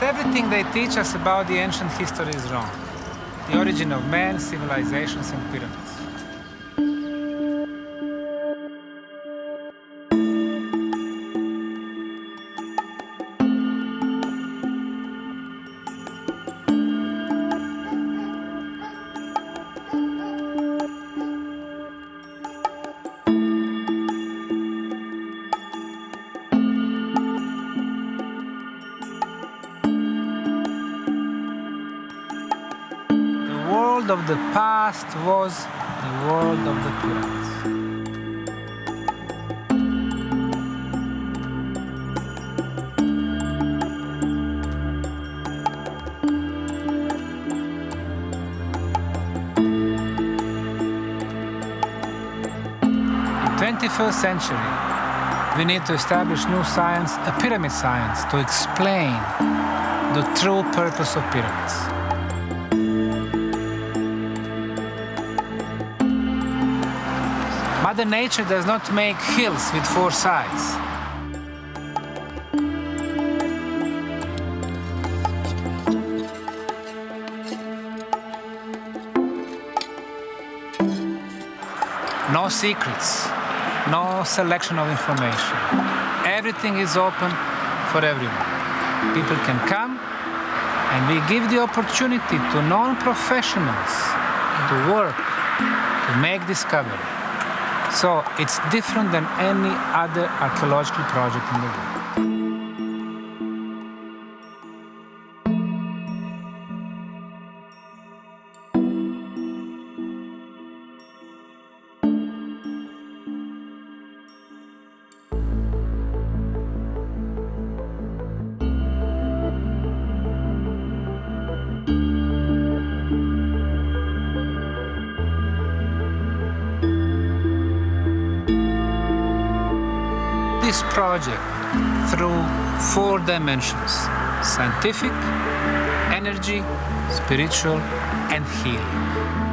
Almost everything they teach us about the ancient history is wrong. The origin of man, civilizations, and pyramids. The past was the world of the pyramids. In 21st century, we need to establish new science, a pyramid science, to explain the true purpose of pyramids. Mother Nature does not make hills with four sides. No secrets, no selection of information. Everything is open for everyone. People can come and we give the opportunity to non-professionals to work, to make discovery. So it's different than any other archaeological project in the world. Dimensions scientific, energy, spiritual, and healing.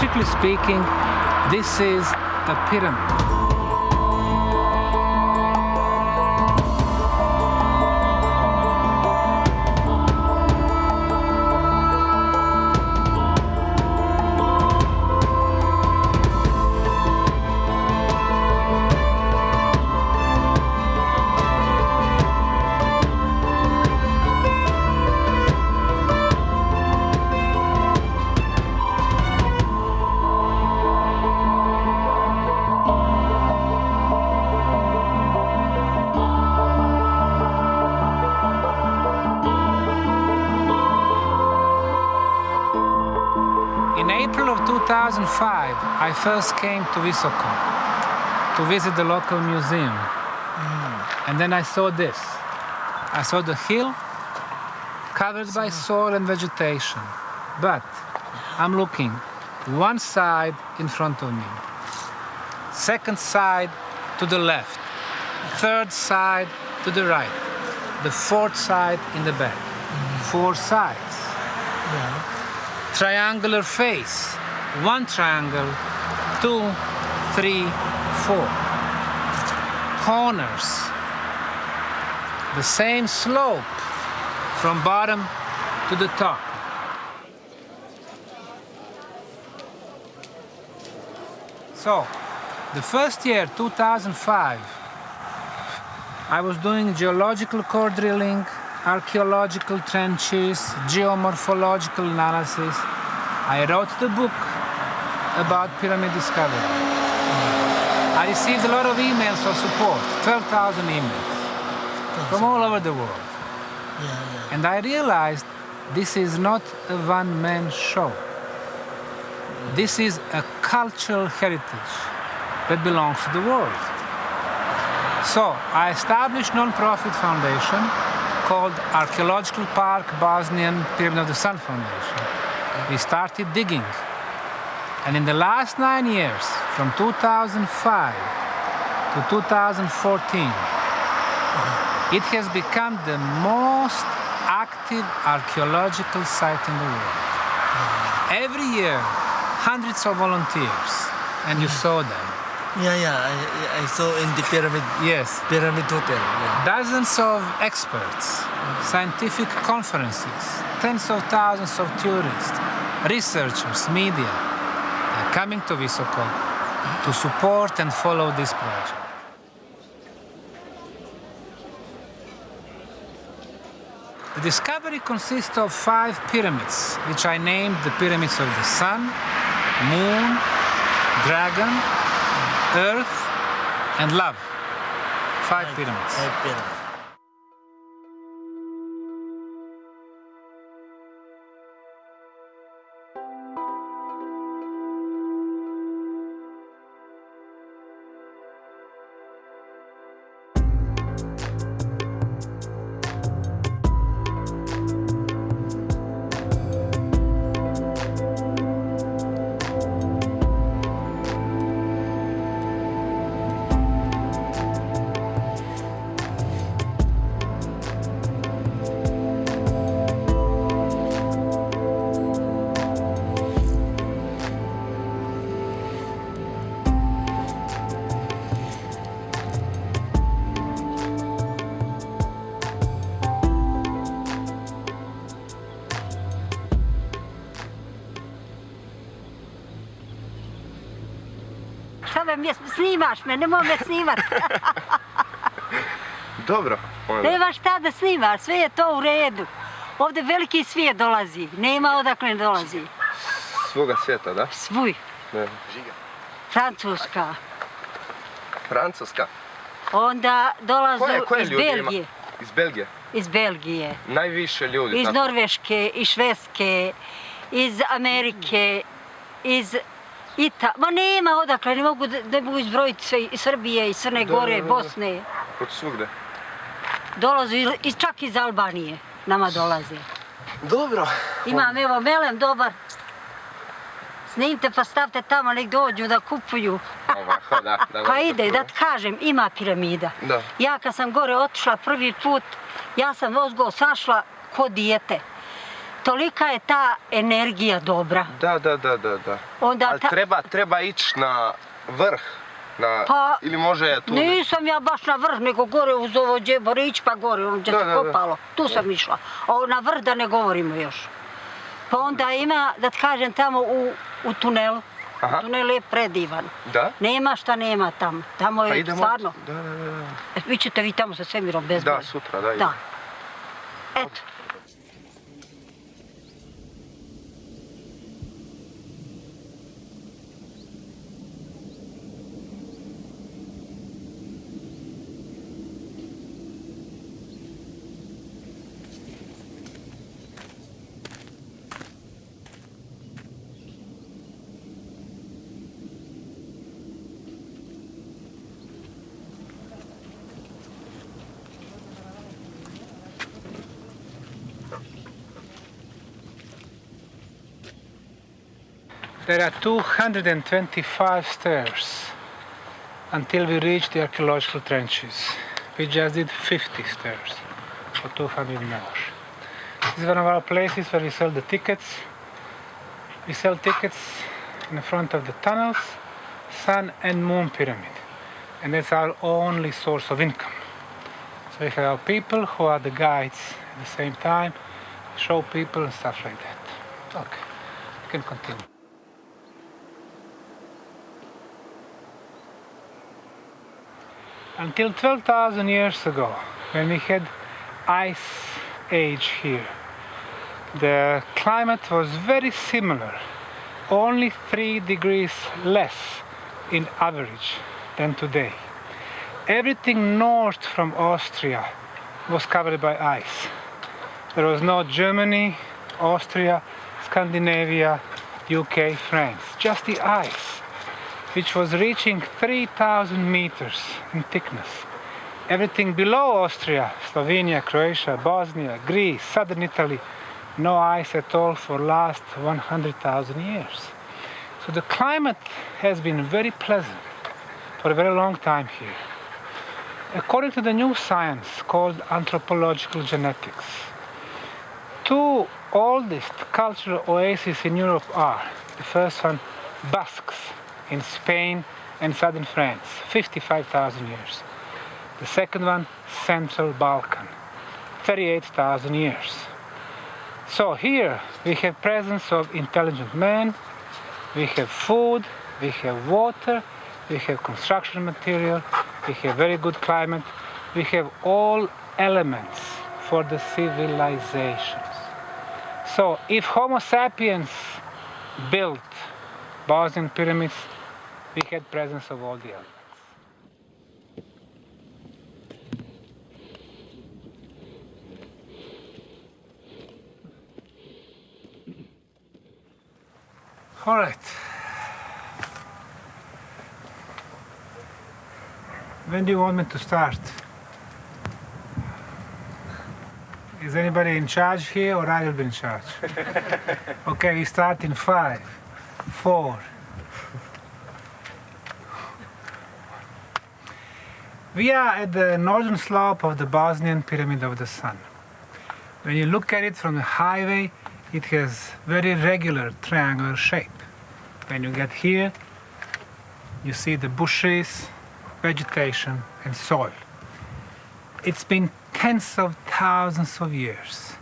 Geometrically speaking, this is a pyramid. 2005, I first came to Visoko to visit the local museum. Mm. And then I saw this. I saw the hill covered by soil and vegetation. But I'm looking one side in front of me, second side to the left, third side to the right, the fourth side in the back. Mm. Four sides Yeah. triangular face. One triangle, two, three, four. Corners. The same slope from bottom to the top. So, the first year, 2005, I was doing geological core drilling, archaeological trenches, geomorphological analysis. I wrote the book about pyramid discovery. I received a lot of emails of support, 12,000 emails from all over the world. Yeah, yeah. And I realized this is not a one-man show. This is a cultural heritage that belongs to the world. So I established non-profit foundation called Archaeological Park Bosnian Pyramid of the Sun Foundation. We started digging. And in the last nine years, from 2005 to 2014, it has become the most active archaeological site in the world. Every year, hundreds of volunteers, and you mm-hmm. saw them. Yeah, yeah. I, I saw in the pyramid Yes, pyramid hotel. Yeah. dozens of experts, mm-hmm. scientific conferences, tens of thousands of tourists, researchers, media, coming to Visoko to support and follow this project. The discovery consists of five pyramids, which I named the pyramids of the sun, moon, dragon, earth, and love. Five pyramids. Five pyramid. Me, nemoj me snimat. Dobro. onda. Nema šta da snimaš, sve je to u redu. Ovdje veliki svijet dolazi, nema odakle ne dolazi. Svoga svijeta, da? Svuj, Ne. Francuska. Francuska. Onda dolazu Koje, koje iz ima? Belgije. Iz Belgije. Iz Belgije, Najviše ljudi. iz tako? Norveške, iz Švedske, iz Amerike, iz Ita... Ma nema odakle, ne mogu, da- ne mogu izbrojiti sve iz Srbije, iz Crne Da, Gore, da, da. Bosne. Od svugde. Dolazu i- i čak iz Albanije nama dolaze. Dobro. Imam evo melem dobar. Snimite pa stavite tamo, nek dođu da kupuju. Ovako, da. da Pa ide, da ti kažem, ima piramida. Da. Ja kad sam gore otišla prvi put, ja sam ozgo sašla ko dijete. Tolika je ta energija dobra. Da, da, da, da, da. Onda Ali ta- treba, treba ići na vrh. Na, Pa, ili može tu... Nisam ja baš na vrh, nego gore uz ovo džeborić, pa gore, on gdje se da, da. kopalo. Tu sam išla. A na vrh da ne govorimo još. Pa onda ima, da ti kažem, tamo u, u tunelu. Aha. Tunel je predivan. Da? Nema šta nema tamo. Tamo je Pa idemo... stvarno. Da, da, da. E, Vi ćete vi tamo sa svemirom bezbolje. Da, sutra, da. Da. Eto. There are 225 stairs until we reach the archaeological trenches. We just did 50 stairs for 200 more. This is one of our places where we sell the tickets. We sell tickets in front of the tunnels, Sun and Moon Pyramid. And that's our only source of income. So we have our people who are the guides at the same time, show people and stuff like that. Okay, you can continue. Until 12,000 years ago, when we had ice age here, the climate was very similar, only 3 degrees less in average than today. Everything north from Austria was covered by ice. There was no Germany, Austria, Scandinavia, UK, France. Just the ice, which was reaching 3,000 meters in thickness. Everything below Austria, Slovenia, Croatia, Bosnia, Greece, southern Italy, no ice at all for last 100,000 years. So the climate has been very pleasant for a very long time here. According to the new science called anthropological genetics, two oldest cultural oases in Europe are the first one, Basques in Spain and southern France, 55,000 years. The second one, Central Balkan, 38,000 years. So here we have presence of intelligent man, we have food, we have water, we have construction material, we have very good climate, we have all elements for the civilizations. So if Homo sapiens built Bosnian pyramids, we had presence of all the elements. All right. When do you want me to start? Is anybody in charge here or I will be in charge? okay, we start in five, four. We are at the northern slope of the Bosnian Pyramid of the Sun. When you look at it from the highway, it has very regular triangular shape. When you get here, you see the bushes, vegetation and soil. It's been tens of thousands of years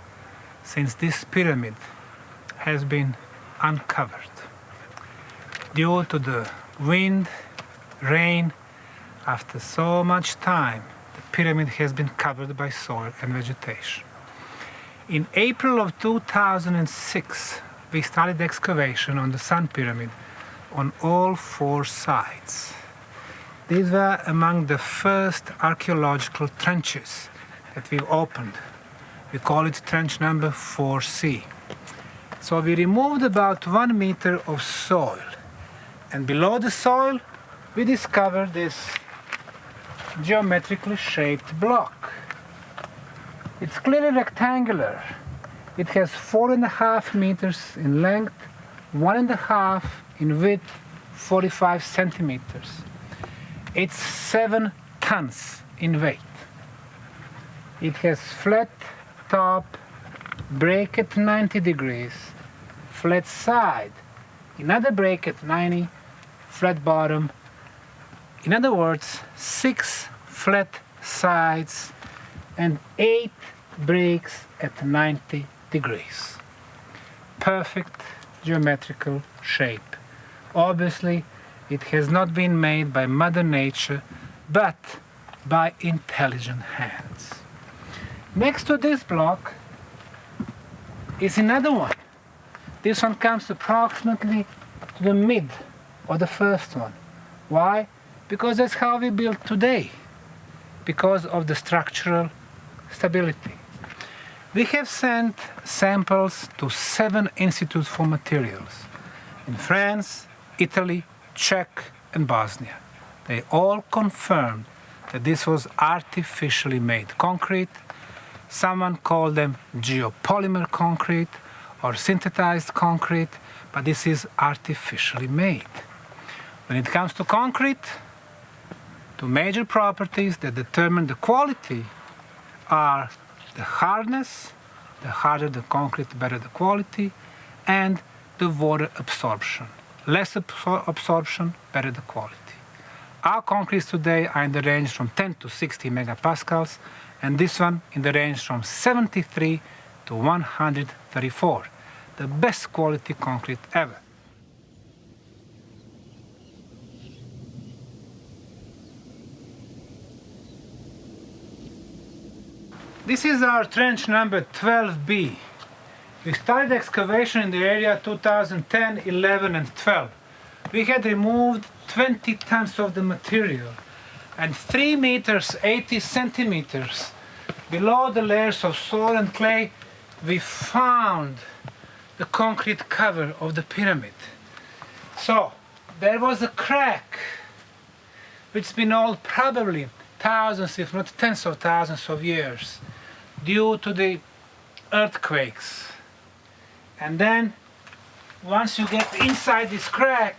since this pyramid has been uncovered. Due to the wind, rain, after so much time, the pyramid has been covered by soil and vegetation. In April of 2006, we started excavation on the Sun Pyramid on all four sides. These were among the first archaeological trenches that we've opened. We call it trench number 4C. So we removed about one meter of soil. And below the soil, we discovered this geometrically shaped block. It's clearly rectangular. It has four and a half meters in length, one and a half in width, 45 centimeters. It's seven tons in weight. It has flat top, break at 90 degrees, flat side, another break at 90, flat bottom. In other words, six flat sides and eight breaks at 90 degrees. Perfect geometrical shape. Obviously, it has not been made by Mother Nature, but by intelligent hands. Next to this block is another one. This one comes approximately to the mid of the first one. Why? Because that's how we build today, because of the structural stability. We have sent samples to seven institutes for materials in France, Italy, Czech, and Bosnia. They all confirmed that this was artificially made concrete Someone called them geopolymer concrete or synthesized concrete, but this is artificially made. When it comes to concrete, two major properties that determine the quality are the hardness, the harder the concrete, the better the quality, and the water absorption. Less absor absorption, better the quality. Our concretes today are in the range from 10 to 60 megapascals, and this one in the range from 73 to 134. The best quality concrete ever. This is our trench number 12B. We started excavation in the area 2010, 11 and 12. We had removed 20 tons of the material and 3 meters 80 centimeters below the layers of soil and clay we found the concrete cover of the pyramid. So there was a crack which's been old probably thousands, if not tens of thousands of years due to the earthquakes. And then once you get inside this crack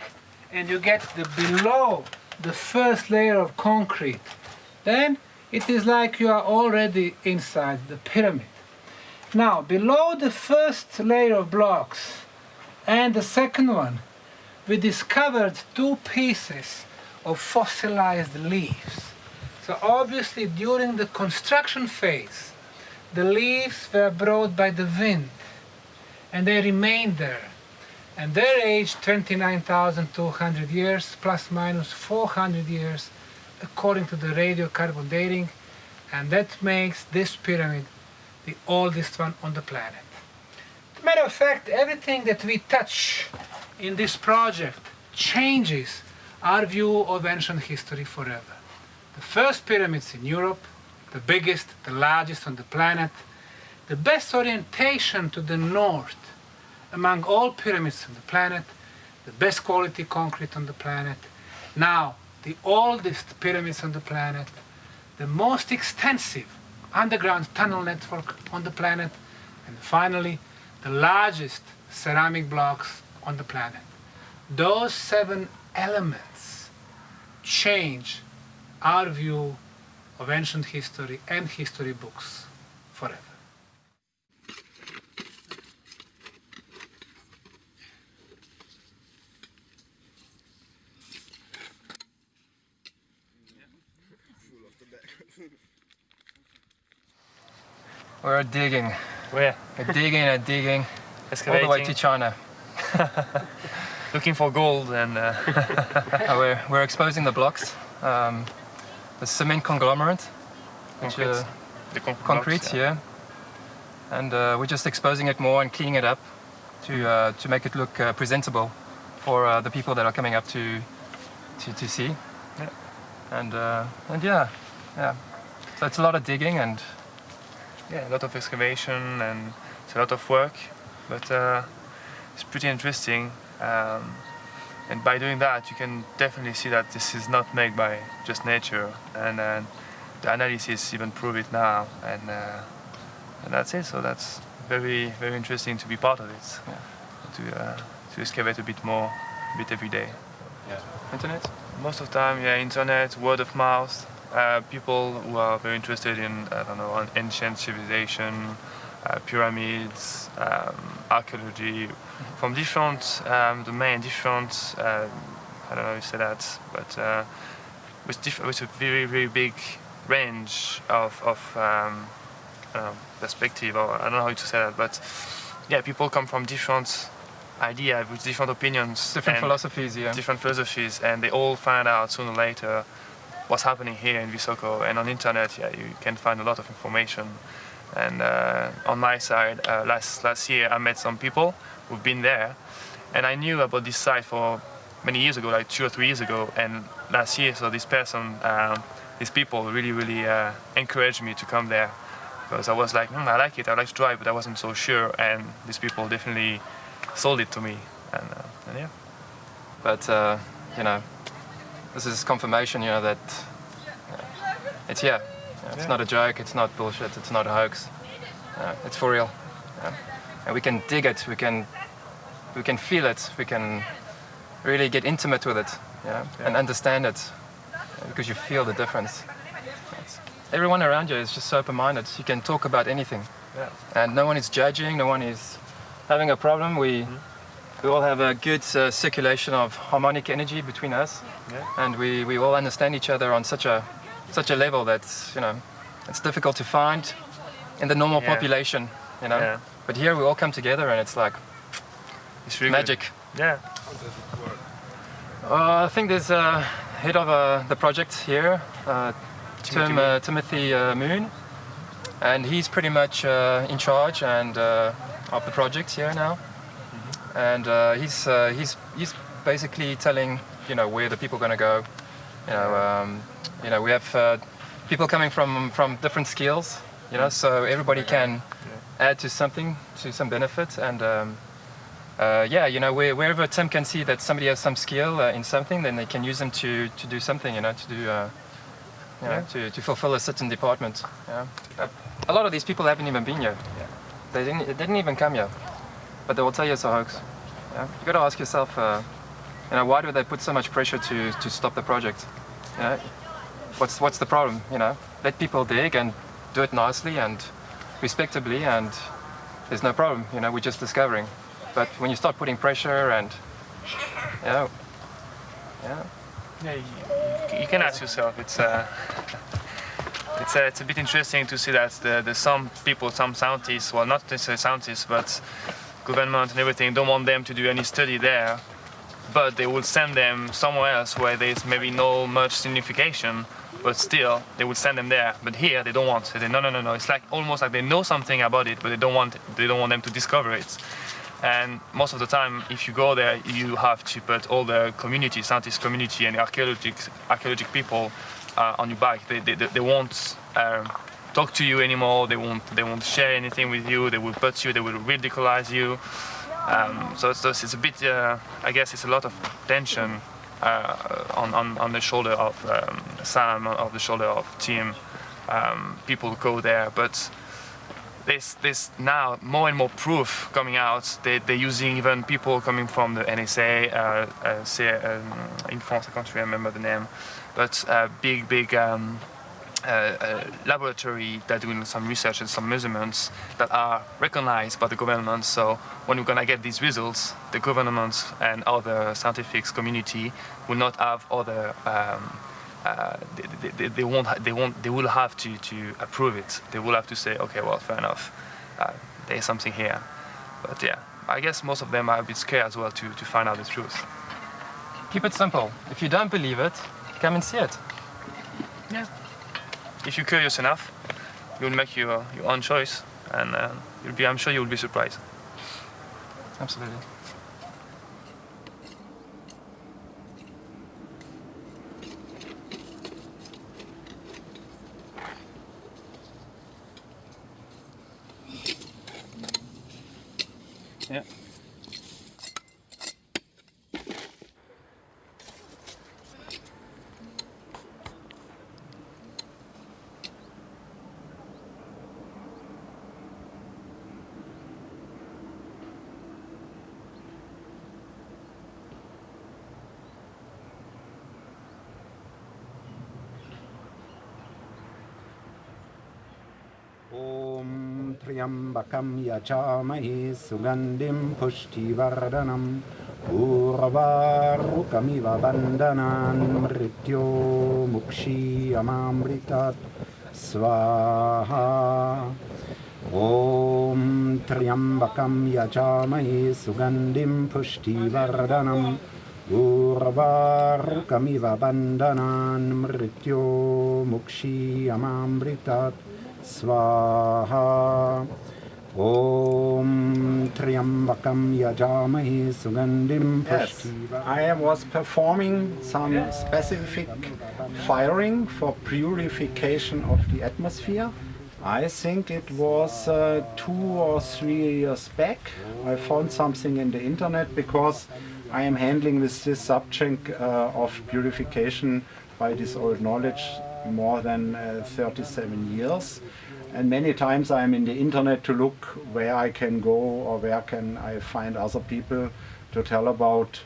and you get the below the first layer of concrete, then it is like you are already inside the pyramid. Now, below the first layer of blocks and the second one, we discovered two pieces of fossilized leaves. So obviously during the construction phase, the leaves were brought by the wind and they remained there. And their age 29,200 years plus minus 400 years according to the radiocarbon dating and that makes this pyramid the oldest one on the planet. A matter of fact, everything that we touch in this project changes our view of ancient history forever. The first pyramids in Europe, the biggest, the largest on the planet, the best orientation to the north among all pyramids on the planet, the best quality concrete on the planet, now the oldest pyramids on the planet, the most extensive underground tunnel network on the planet, and finally the largest ceramic blocks on the planet. Those seven elements change our view of ancient history and history books forever. We're digging. Where? We're digging and digging all the way to China. looking for gold and uh, Uh, we're, we're exposing the blocks, um, the cement conglomerate, which, concrete. uh, the concrete, concrete, blocks, yeah. And uh, we're just exposing it more and cleaning it up to uh, to make it look uh, presentable for uh, the people that are coming up to to, to see. Yeah. And uh, and yeah, yeah. So it's a lot of digging and Yeah, a lot of excavation and it's a lot of work, but uh, it's pretty interesting. Um, and by doing that, you can definitely see that this is not made by just nature, and uh, the analysis even prove it now. And uh, and that's it. So that's very very interesting to be part of it. Yeah. To uh, to excavate a bit more, a bit every day. internet. Most of the time, yeah, internet, word of mouth. Uh, people who are very interested in, I don't know, ancient civilization, uh, pyramids, um, archaeology, from different um, domain, different, uh, I don't know how you say that, but uh, with, diff- with a very, very big range of, of um, uh, perspective, or I don't know how to say that, but yeah, people come from different ideas, with different opinions. Different philosophies, yeah. different philosophies, and they all find out sooner or later what's happening here in Visoko. And on internet, yeah, you can find a lot of information. And uh, on my side, uh, last last year, I met some people who've been there, and I knew about this site for many years ago, like two or three years ago. And last year, so this person, um, these people, really, really uh, encouraged me to come there because I was like, hmm, I like it, I like to drive, but I wasn't so sure. And these people definitely sold it to me, and, uh, and yeah. But uh, you know, this is confirmation, you know, that it's here. Know, it's Yeah. not a joke. It's not bullshit. It's not a hoax. Uh, it's for real. Yeah. And we can dig it. We can we can feel it. We can really get intimate with it, know, and understand it because you feel the difference. It's- everyone around you is just so open-minded. You can talk about anything, Yeah. and no one is judging. No one is having a problem. We we all have a good uh, circulation of harmonic energy between us, Yeah. and we, we all understand each other on such a such a level that's you know it's difficult to find in the normal Yeah. population, you know. Yeah. But here we all come together, and it's like It's really good. magic. Yeah. Uh, I think there's a head of uh, the project here, uh, Timothy Tim, Moon. uh, Timothy uh, Moon, and he's pretty much uh, in charge and uh, of the project here now. Mm-hmm. And uh, he's uh, he's he's basically telling you know where the people are going to go. You know, um, you know we have uh, people coming from from different skills. You know, so everybody can add to something, to some benefit, and um, uh, yeah, you know, where, wherever Tim can see that somebody has some skill uh, in something, then they can use them to, to do something, you know, to do, uh, you know, to, to fulfill a certain department. Yeah. A lot of these people haven't even been here. They didn't, they didn't even come here, but they will tell you it's a hoax. Yeah. You got to ask yourself, uh, you know, why do they put so much pressure to, to stop the project? You know, what's what's the problem? You know, let people dig and do it nicely and respectably, and there's no problem. You know, we're just discovering. But when you start putting pressure and, you know, yeah, Yeah, you, you can ask yourself. It's uh, it's uh, it's a bit interesting to see that the, the some people, some scientists, well, not necessarily scientists, but government and everything, don't want them to do any study there, but they will send them somewhere else where there's maybe no much signification, but still they will send them there. But here they don't want. They say no, no, no, no. It's like almost like they know something about it, but they don't want they don't want them to discover it. And most of the time, if you go there, you have to put all the community, scientist community, and archaeologic archaeologic people uh, on your back. They, they, they won't um, talk to you anymore. They won't they won't share anything with you. They will put you. They will ridiculize you. Um, so it's, it's a bit. Uh, I guess it's a lot of tension uh, on, on on the shoulder of um, Sam, of the shoulder of Tim. Um, people go there, but there's, there's now more and more proof coming out. They, they're using even people coming from the NSA, uh, uh, say, um, in France, I can't remember the name, but uh, big, big um, uh, uh, laboratory that are doing some research and some measurements that are recognized by the government. So when we're gonna get these results, the government and other scientific community will not have other um, uh, they, they, they won't they won't they will have to to approve it. They will have to say, okay, well, fair enough. Uh, there's something here. But yeah, I guess most of them are a bit scared as well to, to find out the truth. keep it simple. If you don't believe it, come and see it. Yeah. If you're curious enough, you'll make your, your own choice, and uh, you'll be I'm sure you'll be surprised. Absolutely. त्र्यम्बकं यचामहे सुगन्धिं पुष्टिवर्धनम् ऊर्वारुकमिव बन्धनान् मृत्यो मुक्षीयमामृतात्। स्वाहा। ॐ त्र्यम्बकं यचामहे सुगन्धिं पुष्टिवर्धनम् ऊर्वारुकमिव बन्धनान् मृत्यो मुक्षीयमामृतात्। स्वाहा Om Triambakam Yajamahi Yes, I was performing some specific firing for purification of the atmosphere. I think it was uh, two or three years back. I found something in the internet because I am handling with this subject uh, of purification by this old knowledge more than uh, 37 years. And many times I'm in the internet to look where I can go or where can I find other people to tell about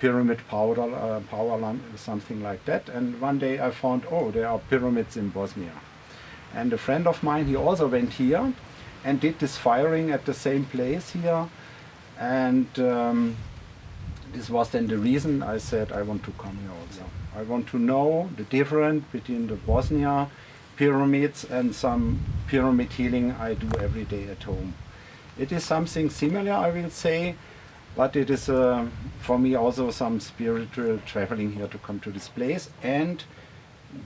pyramid powder, uh, power lamp, something like that. And one day I found, oh, there are pyramids in Bosnia. And a friend of mine, he also went here and did this firing at the same place here. And um, this was then the reason I said I want to come here also. I want to know the difference between the Bosnia pyramids and some pyramid healing I do every day at home. It is something similar, I will say, but it is uh, for me also some spiritual traveling here to come to this place and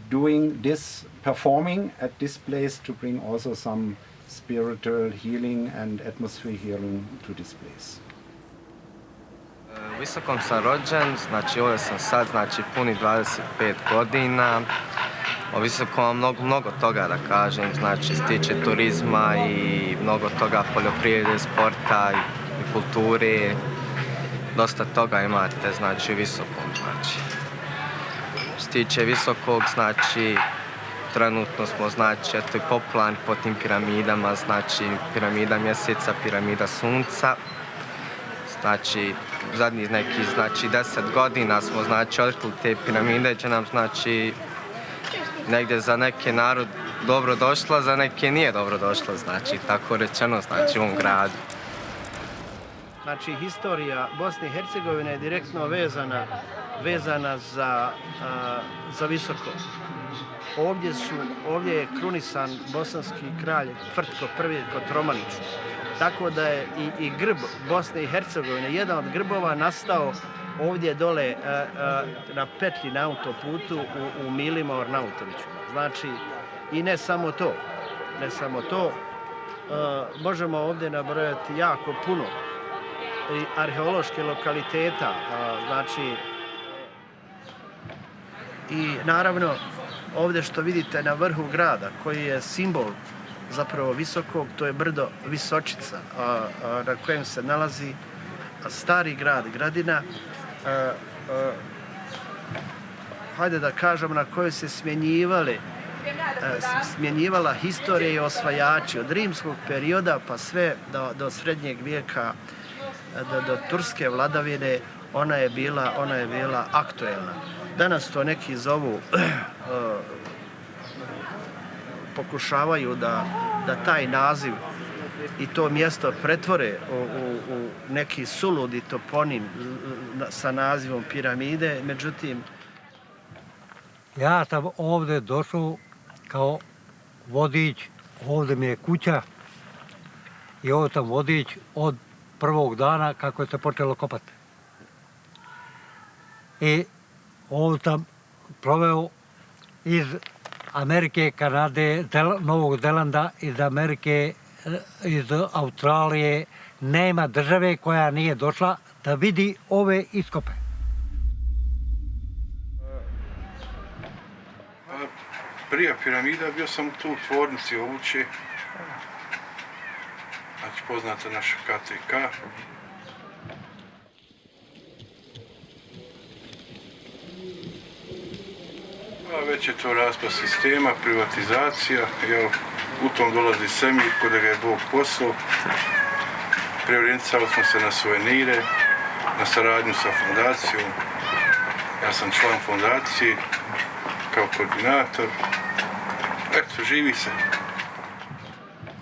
doing this performing at this place to bring also some spiritual healing and atmosphere healing to this place. E, visokom sam rođen, znači ovdje sam sad, znači puni 25 godina. O Visokom mnogo, mnogo toga da kažem, znači stiče turizma i mnogo toga poljoprivrede, sporta i kulture. dosta toga imate, znači, u visokom, znači. Stiče visokog, znači, trenutno smo, znači, eto i popularni po tim piramidama, znači, piramida mjeseca, piramida sunca. Znači, zadnjih nekih, znači, deset godina smo, znači, otkrili te piramide, će nam, znači, negdje za neke narod dobro došla, za neke nije dobro došla, znači, tako rečeno, znači, u ovom gradu. Znači, historija Bosne i Hercegovine je direktno vezana, vezana za, a, za visoko. Ovdje, su, ovdje je krunisan bosanski kralj Tvrtko I Kotromanić. Tako da je i, i grb Bosne i Hercegovine, jedan od grbova nastao ovdje dole a, a, na petlji na autoputu u, u Milima Ornautoviću. Znači, i ne samo to, ne samo to, a, možemo ovdje nabrojati jako puno i arheološke lokaliteta, a, znači i naravno ovdje što vidite na vrhu grada koji je simbol zapravo visokog, to je brdo Visočica a, a, na kojem se nalazi stari grad, gradina a, a, hajde da kažem na kojoj se smjenjivali smjenjivala historija i osvajači od rimskog perioda pa sve do, do srednjeg vijeka do, do turske vladavine ona je bila ona je bila aktuelna. Danas to neki zovu eh, pokušavaju da, da taj naziv i to mjesto pretvore u, u, u neki suludi toponim eh, sa nazivom piramide, međutim... Ja sam ovdje došao kao vodič, ovdje mi je kuća i ovo sam vodič od prvog dana kako je se počelo kopati. I ovo sam proveo iz Amerike, Kanade, Del Novog Zelanda, iz Amerike, eh, iz Australije. Nema države koja nije došla da vidi ove iskope. Pa, prije piramida bio sam tu u tvornici obuće, znači poznata naša KTK. A već je to raspad sistema, privatizacija, jel, u tom dolazi Semir, kod ga je Bog poslao. Preorijentisali smo se na suvenire, na saradnju sa fondacijom. Ja sam član fondacije, kao koordinator. Eto, živi se.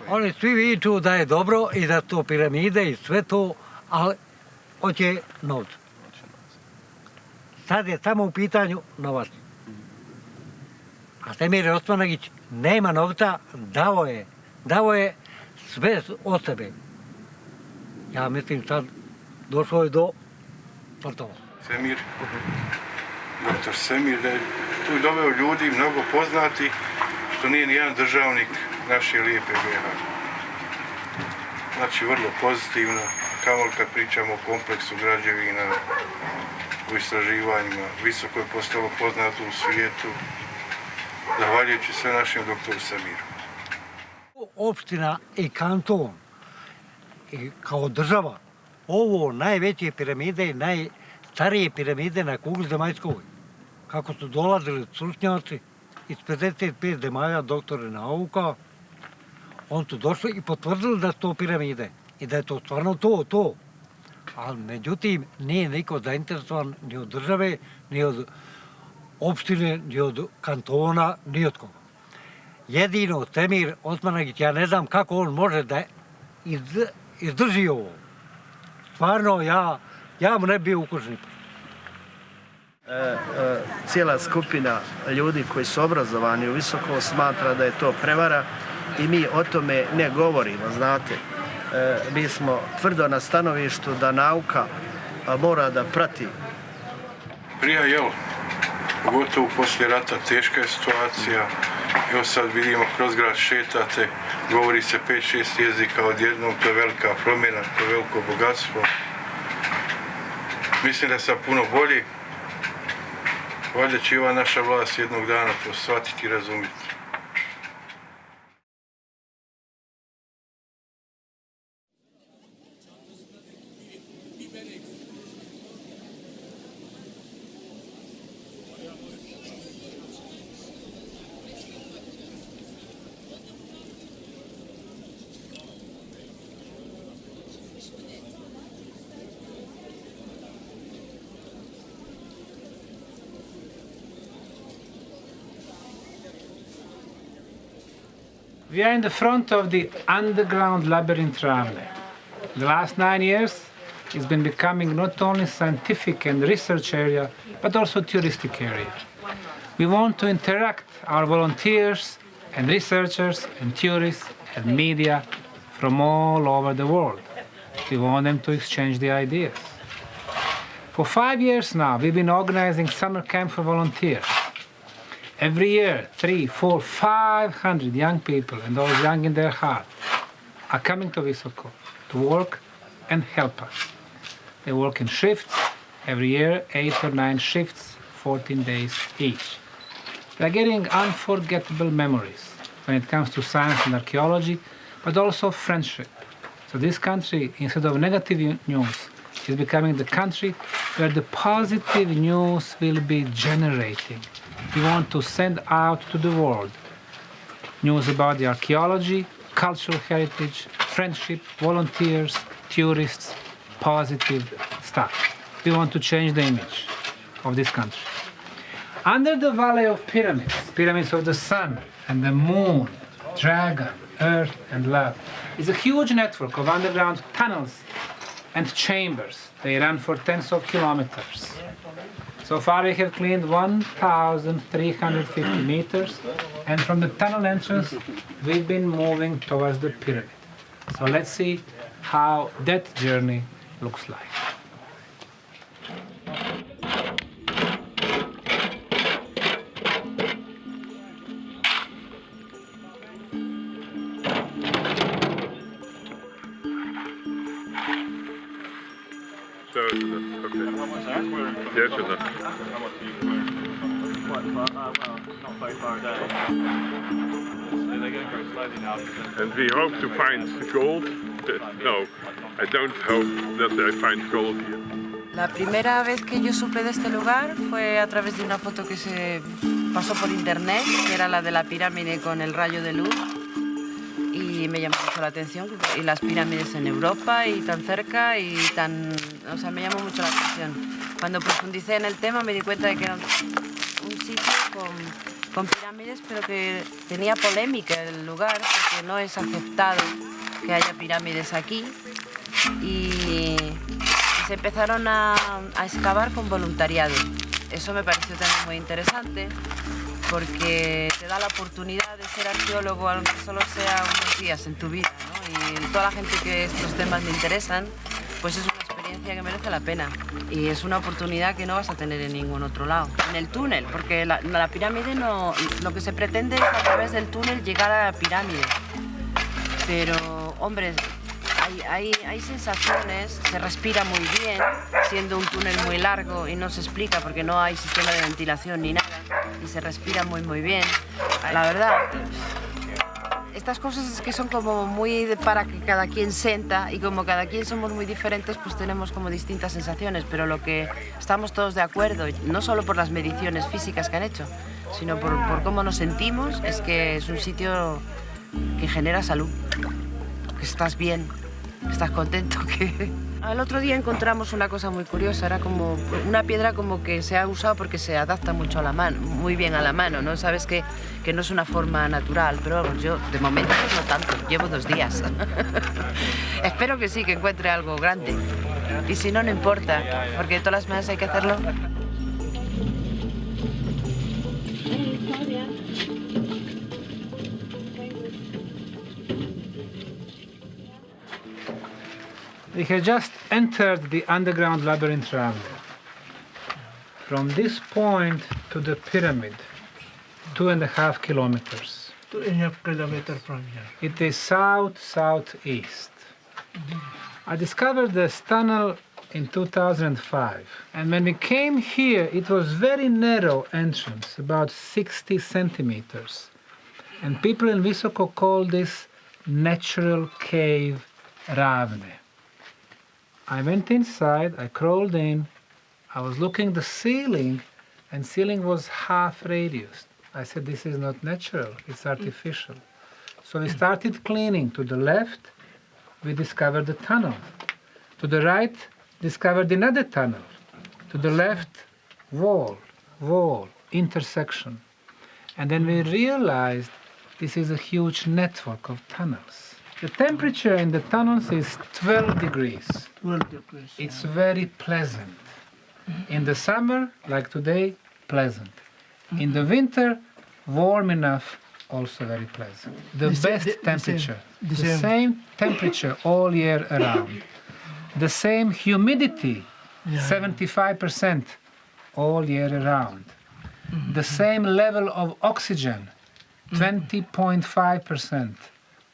Oni svi viču da je dobro i da to piramide i sve to, ali hoće novca. Sad je samo u pitanju novac. A Osmanagić nema novca, dao je, dao je sve od sebe. Ja mislim sad došlo je do platova. Semir, doktor Semir, da je tu doveo ljudi mnogo poznati, što nije ni jedan državnik naše lijepe BH. Znači, vrlo pozitivno, kao kad pričamo o kompleksu građevina, u istraživanjima, visoko je postalo poznato u svijetu, zahvaljujući sve našem doktoru Samiru. Opština i kanton i kao država, ovo najveće piramide i najstarije piramide na kugli zemaljskoj. Kako su dolazili stručnjaci iz 55 zemalja doktore nauka, on su došli i potvrdili da su to piramide i da je to stvarno to, to. Ali međutim, nije niko zainteresovan ni od države, ni od opštine, ni od kantona, ni od koga. Jedino Temir Osmanagić, ja ne znam kako on može da izdrži ovo. Stvarno, ja, ja mu ne bi ukužen. E, e, cijela skupina ljudi koji su obrazovani u visoko smatra da je to prevara i mi o tome ne govorimo, znate. E, mi smo tvrdo na stanovištu da nauka mora da prati. Prija, jel, pogotovo poslije rata teška je situacija. Evo sad vidimo kroz grad šetate, govori se 5-6 jezika odjednom, to je velika promjena, to je veliko bogatstvo. Mislim da sam puno bolji. Valjda će i ova naša vlast jednog dana to shvatiti i razumjeti. We are in the front of the underground labyrinth Ravne. The last nine years, it's been becoming not only scientific and research area, but also touristic area. We want to interact our volunteers and researchers and tourists and media from all over the world. We want them to exchange the ideas. For five years now, we've been organizing summer camp for volunteers. Every year, three, four, five hundred young people, and those young in their heart, are coming to Visoko to work and help us. They work in shifts, every year, eight or nine shifts, 14 days each. They're getting unforgettable memories when it comes to science and archaeology, but also friendship. So this country, instead of negative news, is becoming the country where the positive news will be generating. We want to send out to the world news about the archaeology, cultural heritage, friendship, volunteers, tourists, positive stuff. We want to change the image of this country. Under the Valley of Pyramids, pyramids of the sun and the moon, dragon, earth and love, is a huge network of underground tunnels and chambers. They run for tens of kilometers. So far we have cleaned 1,350 meters and from the tunnel entrance we've been moving towards the pyramid. So let's see how that journey looks like. Het. And we hope to find gold. No, I don't hope that I find gold here. La primera vez que yo supe de este lugar fue a través de una foto que se pasó por internet, que era la de la pirámide con el rayo de luz. Y me llamó mucho la atención. Y las pirámides en Europa y tan cerca y tan... O sea, me llamó mucho la atención. Cuando profundicé en el tema me di cuenta de que era un sitio con, con pirámides, pero que tenía polémica el lugar, porque no es aceptado que haya pirámides aquí. Y se empezaron a, a excavar con voluntariado. Eso me pareció también muy interesante porque te da la oportunidad de ser arqueólogo, aunque solo sea unos días en tu vida. ¿no? Y toda la gente que estos temas le interesan, pues es una experiencia que merece la pena. Y es una oportunidad que no vas a tener en ningún otro lado. En el túnel, porque la, la pirámide no... Lo que se pretende es a través del túnel llegar a la pirámide. Pero, hombre, hay, hay, sensaciones, se respira muy bien, siendo un túnel muy largo y no se explica porque no hay sistema de ventilación ni nada, y se respira muy muy bien. La verdad, estas cosas es que son como muy para que cada quien sienta y como cada quien somos muy diferentes, pues tenemos como distintas sensaciones, pero lo que estamos todos de acuerdo, no solo por las mediciones físicas que han hecho, sino por, por cómo nos sentimos, es que es un sitio que genera salud, que estás bien, estás contento que... Al otro día encontramos una cosa muy curiosa, era como una piedra como que se ha usado porque se adapta mucho a la mano, muy bien a la mano, ¿no? Sabes que, que no es una forma natural, pero vamos, yo de momento no tanto, llevo dos días. Espero que sí, que encuentre algo grande. Y si no, no importa, porque de todas las maneras hay que hacerlo. We had just entered the underground labyrinth Ravne. From this point to the pyramid, two and a half kilometers. Two and a half kilometers from here. It is south-southeast. I discovered this tunnel in 2005. And when we came here, it was very narrow entrance, about 60 centimeters. And people in Visoko call this natural cave Ravne. I went inside, I crawled in, I was looking the ceiling, and ceiling was half radius. I said, this is not natural, it's mm. artificial. So we started cleaning. To the left, we discovered the tunnel. To the right, discovered another tunnel. To the left, wall, wall, intersection. And then we realized this is a huge network of tunnels. The temperature in the tunnels is 12 degrees. 12 degrees. It's very pleasant. Mm-hmm. In the summer, like today, pleasant. In mm-hmm. the winter, warm enough, also very pleasant. The, The best the- the same- temperature. the same. same temperature all year around. The same humidity, 75% all year around. The mm-hmm. same level of oxygen, 20.5%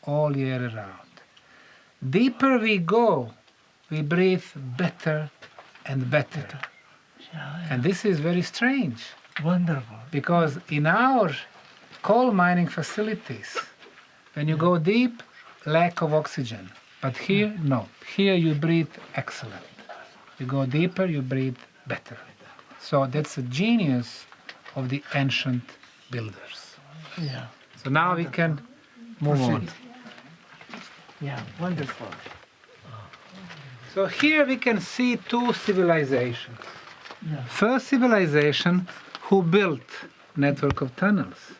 all year around. Deeper we go, we breathe better and better. And this is very strange Wonderful. because in our coal mining facilities, when you go deep, lack of oxygen. But here, no. Here you breathe excellent. You go deeper, you breathe better. So that's the genius of the ancient builders. Yeah. So now we can move on. Yeah, wonderful. Oh. So here we can see two civilizations. Yeah. First civilization who built network of tunnels,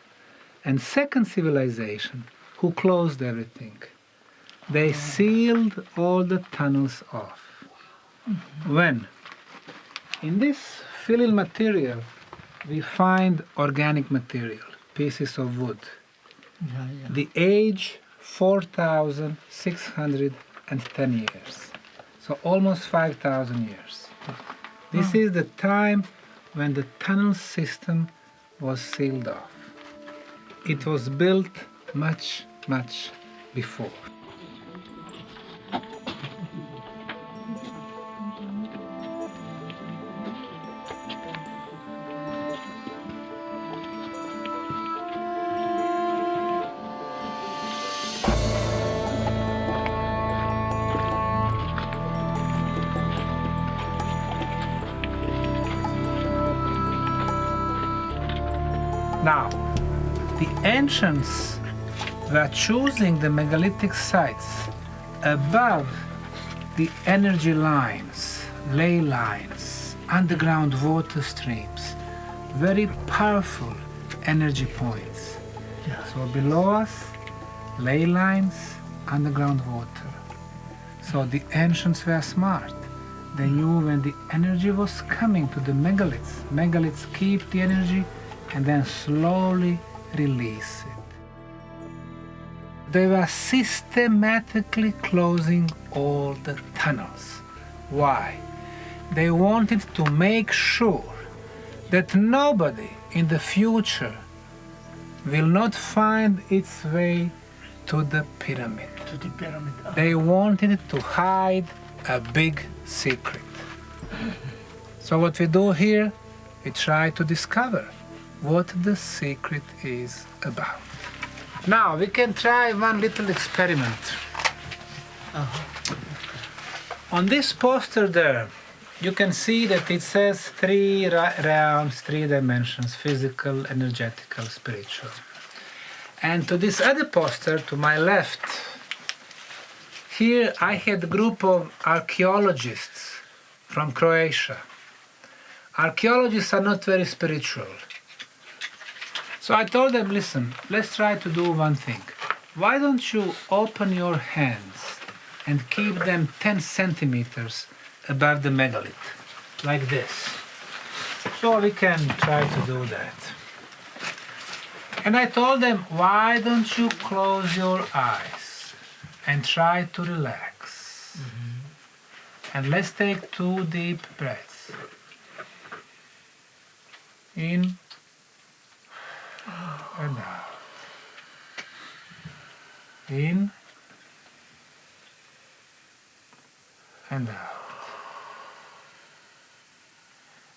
and second civilization who closed everything. They sealed all the tunnels off. Mm-hmm. When? In this filling material, we find organic material, pieces of wood. Yeah, yeah. The age 4,610 years. So almost 5,000 years. This hmm. is the time when the tunnel system was sealed off. It was built much, much before. Ancients were choosing the megalithic sites above the energy lines, ley lines, underground water streams, very powerful energy points. So below us, ley lines, underground water. So the ancients were smart. They knew when the energy was coming to the megaliths, megaliths keep the energy and then slowly release it. They were systematically closing all the tunnels. Why? They wanted to make sure that nobody in the future will not find its way to the pyramid. To the pyramid. Ah, They wanted to hide a big secret. So what we do here, we try to discover what the secret is about. Now we can try one little experiment. Uh-huh. On this poster there, you can see that it says three realms, three dimensions, physical, energetical, spiritual. And to this other poster to my left, here I had a group of archaeologists from Croatia. Archaeologists are not very spiritual. So I told them, listen, let's try to do one thing. Why don't you open your hands and keep them 10 centimeters above the megalith, like this. So we can try to do that. And I told them, why don't you close your eyes and try to relax? Mm-hmm. And let's take two deep breaths. In and out. In and out.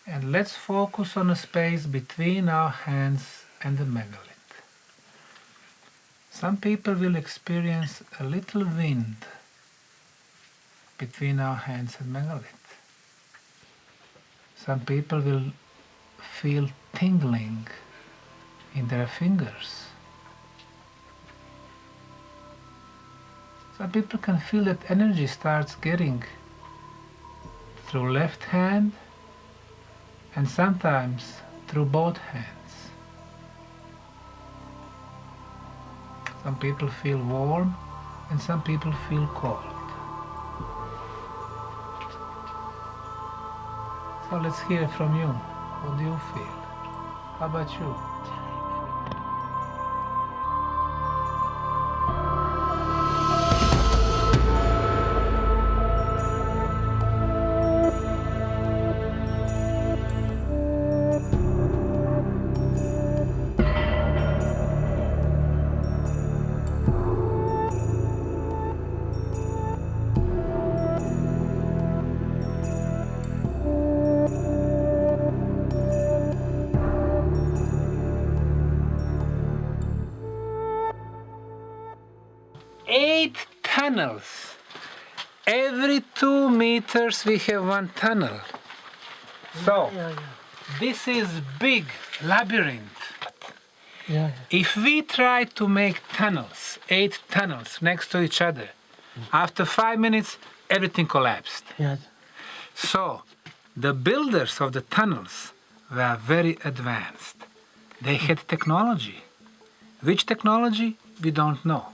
And let's focus on a space between our hands and the megalith. Some people will experience a little wind between our hands and megalith. Some people will feel tingling in their fingers. So people can feel that energy starts getting through left hand and sometimes through both hands. Some people feel warm and some people feel cold. So let's hear from you. What do you feel? How about you? Meters we have one tunnel. So this is big labyrinth. If we try to make tunnels, eight tunnels next to each other, after five minutes everything collapsed. Yes. So the builders of the tunnels were very advanced. They had technology. Which technology? We don't know.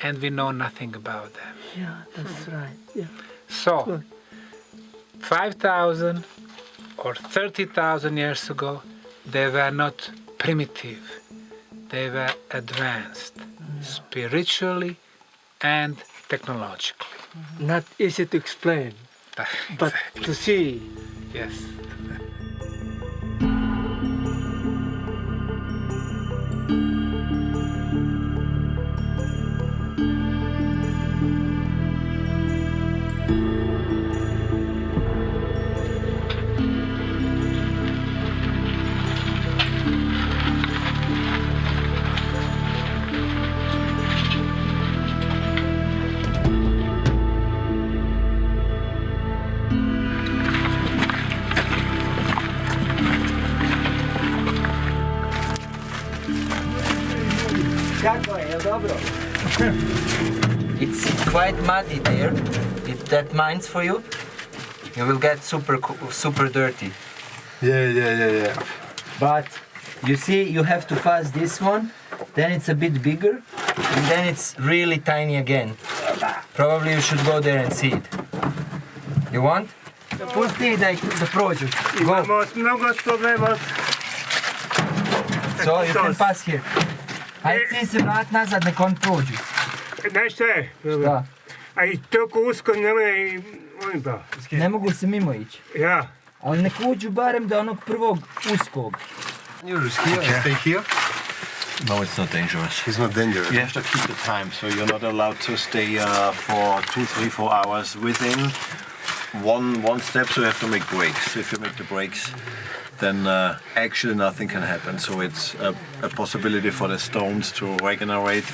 And we know nothing about them. Yeah, that's right. Yeah. So, 5,000 or 30,000 years ago, they were not primitive. They were advanced, mm-hmm. spiritually and technologically. Mm-hmm. Not easy to explain, but to see. Yes. That minds for you, you will get super super dirty. Yeah, yeah, yeah, yeah. But you see, you have to pass this one, then it's a bit bigger, and then it's really tiny again. Probably you should go there and see it. You want? Pusti da, ih- da prođu. Go. Imamo mnogo problema. So you can pass here. Ajde ti se vrat nazad, nek on prođu. Znaš je? Šta? A i toliko usko nemoj... Oni pa. Ne mogu se mimo ići. Ja. Ali nek uđu barem do onog prvog uskog. You're here, stay here. No, it's not dangerous. It's not dangerous. You have to keep the time, so you're not allowed to stay uh, for two, three, four hours within one one step. So you have to make breaks. If you make the breaks, then uh, actually nothing can happen. So it's a, a possibility for the stones to regenerate.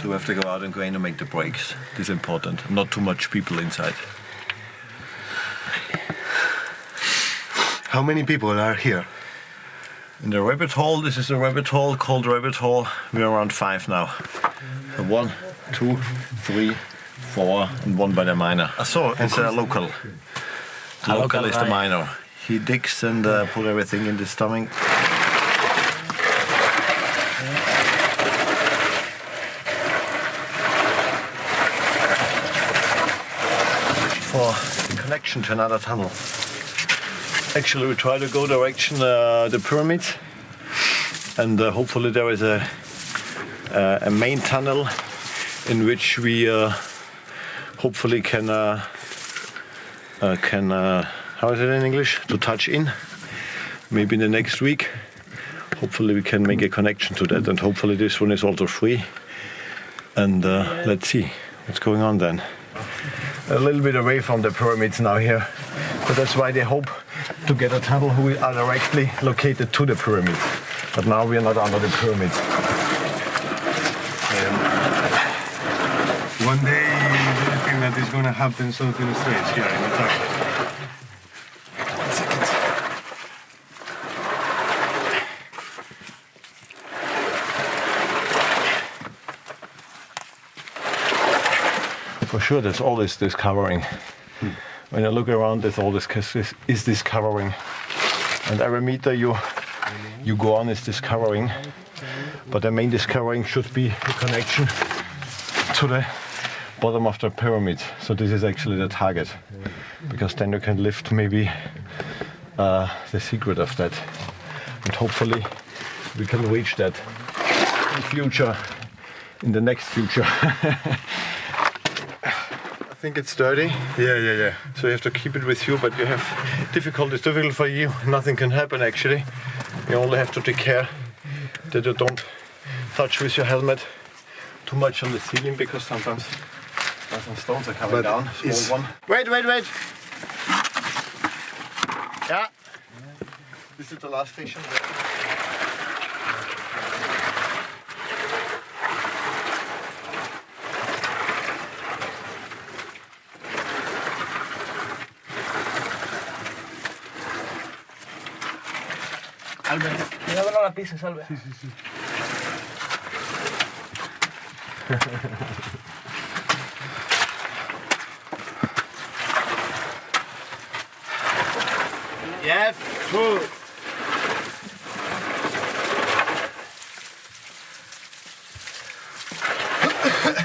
So we have to go out and go in and make the breaks. This is important. Not too much people inside. How many people are here? In the rabbit hole, this is a rabbit hole called rabbit hole. We're around five now. So one, two, three, four, and one by the miner. So it's a local. The A local local is the miner. He digs and uh, put everything in the stomach. For connection to another tunnel. Actually, we try to go direction uh, the pyramids, and uh, hopefully there is a uh, a main tunnel in which we uh, hopefully can uh, uh, can how is it in English to touch in. Maybe in the next week, hopefully we can make a connection to that, and hopefully this one is also free. And let's see what's going on then. A little bit away from the pyramids now here, but that's why they hope to get a tunnel who are directly located to the pyramids. But now we are not under the pyramids. One day, you think that is going to happen something strange here in Italy? Sure, there's always this covering. When you look around, there's always this, is this covering, and every meter you you go on is this covering. But the main discovering should be the connection to the bottom of the pyramid. So this is actually the target, because then you can lift maybe uh, the secret of that, and hopefully we can reach that in future, in the next future. Think it's dirty. Yeah, yeah, yeah. So you have to keep it with you, but you have difficulties. Difficult for you. Nothing can happen actually. You only have to take care that you don't touch with your helmet too much on the ceiling because sometimes some stones are coming But down. Small one. Wait, wait, wait. Yeah. This is the last station. Cuidado no la pises, Albert. Sí, sí, sí. Yes, two.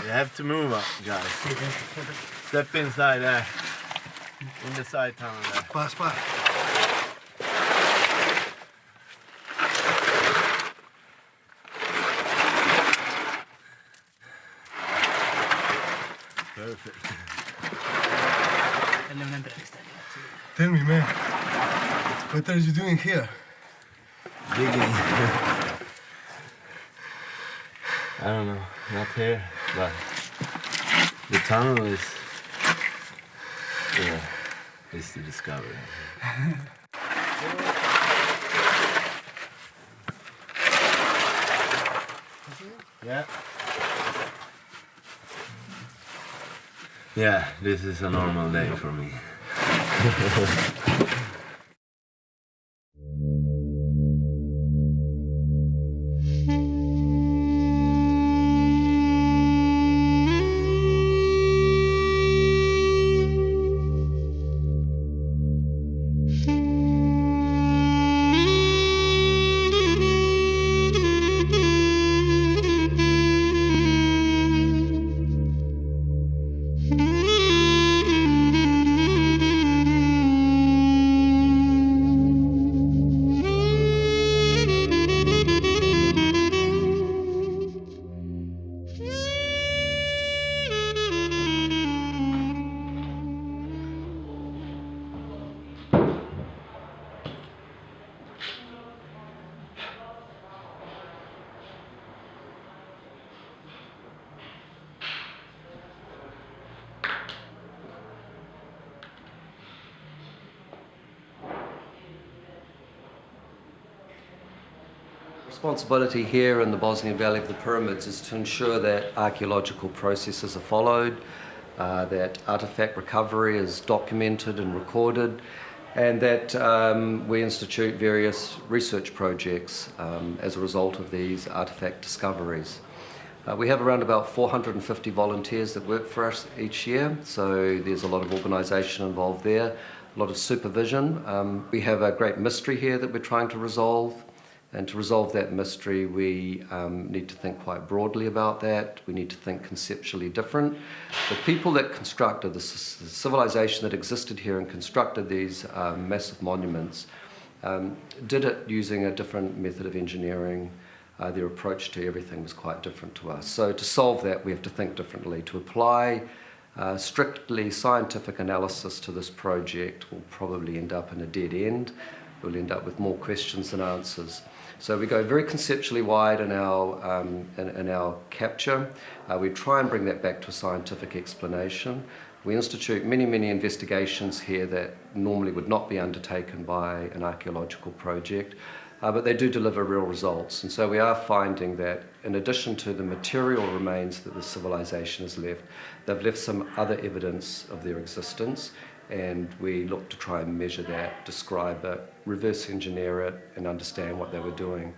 you have to move up, guys. Step inside there. In the side tunnel there. Pass, pass. Perfect. Denle una entrevista. Tell me, man, what are you doing here? Digging. I don't know, not here, but the tunnel is, yeah, is the discovery. yeah. Yeah, this is a normal day for me. Responsibility here in the Bosnian Valley of the Pyramids is to ensure that archaeological processes are followed, uh, that artifact recovery is documented and recorded, and that um, we institute various research projects um, as a result of these artifact discoveries. Uh, we have around about 450 volunteers that work for us each year, so there's a lot of organisation involved there, a lot of supervision. Um, we have a great mystery here that we're trying to resolve. And to resolve that mystery, we um, need to think quite broadly about that. We need to think conceptually different. The people that constructed the, civilization that existed here and constructed these um, massive monuments um, did it using a different method of engineering. Uh, their approach to everything was quite different to us. So to solve that, we have to think differently. To apply uh, strictly scientific analysis to this project will probably end up in a dead end. We'll end up with more questions than answers. So we go very conceptually wide in our, um, in, in our capture. Uh, we try and bring that back to a scientific explanation. We institute many, many investigations here that normally would not be undertaken by an archaeological project, uh, but they do deliver real results. And so we are finding that in addition to the material remains that the civilization has left, they've left some other evidence of their existence and we look to try and measure that, describe it, reverse engineer it, and understand what they were doing.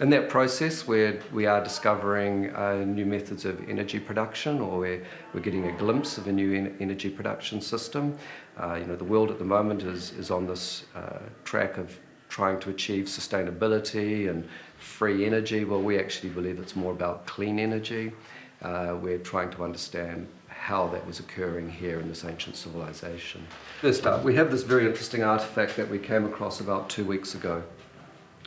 In that process, we're, we are discovering uh, new methods of energy production, or we're, we're getting a glimpse of a new en- energy production system. Uh, you know, the world at the moment is, is on this uh, track of trying to achieve sustainability and free energy. Well, we actually believe it's more about clean energy. Uh, we're trying to understand how that was occurring here in this ancient civilization. First up, we have this very interesting artifact that we came across about two weeks ago.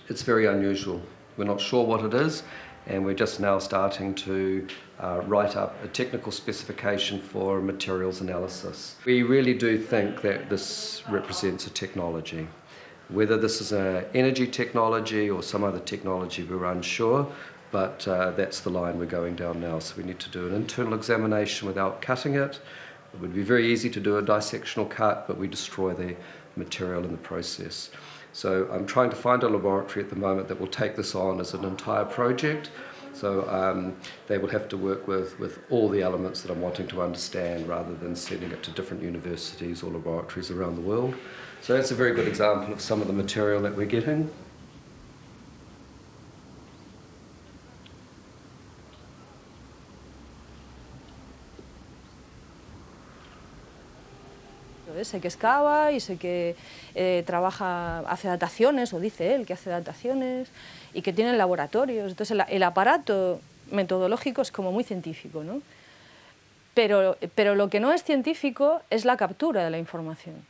It's very unusual. We're not sure what it is, and we're just now starting to uh, write up a technical specification for materials analysis. We really do think that this represents a technology. Whether this is an energy technology or some other technology, we're unsure, but uh, that's the line we're going down now. So we need to do an internal examination without cutting it. It would be very easy to do a dissectional cut, but we destroy the material in the process. So I'm trying to find a laboratory at the moment that will take this on as an entire project. So um, they will have to work with, with all the elements that I'm wanting to understand rather than sending it to different universities or laboratories around the world. So that's a very good example of some of the material that we're getting. Sé que excava y sé que eh, trabaja, hace dataciones, o dice él que hace dataciones, y que tiene laboratorios. Entonces el, el aparato metodológico es como muy científico, ¿no? Pero, pero lo que no es científico es la captura de la información.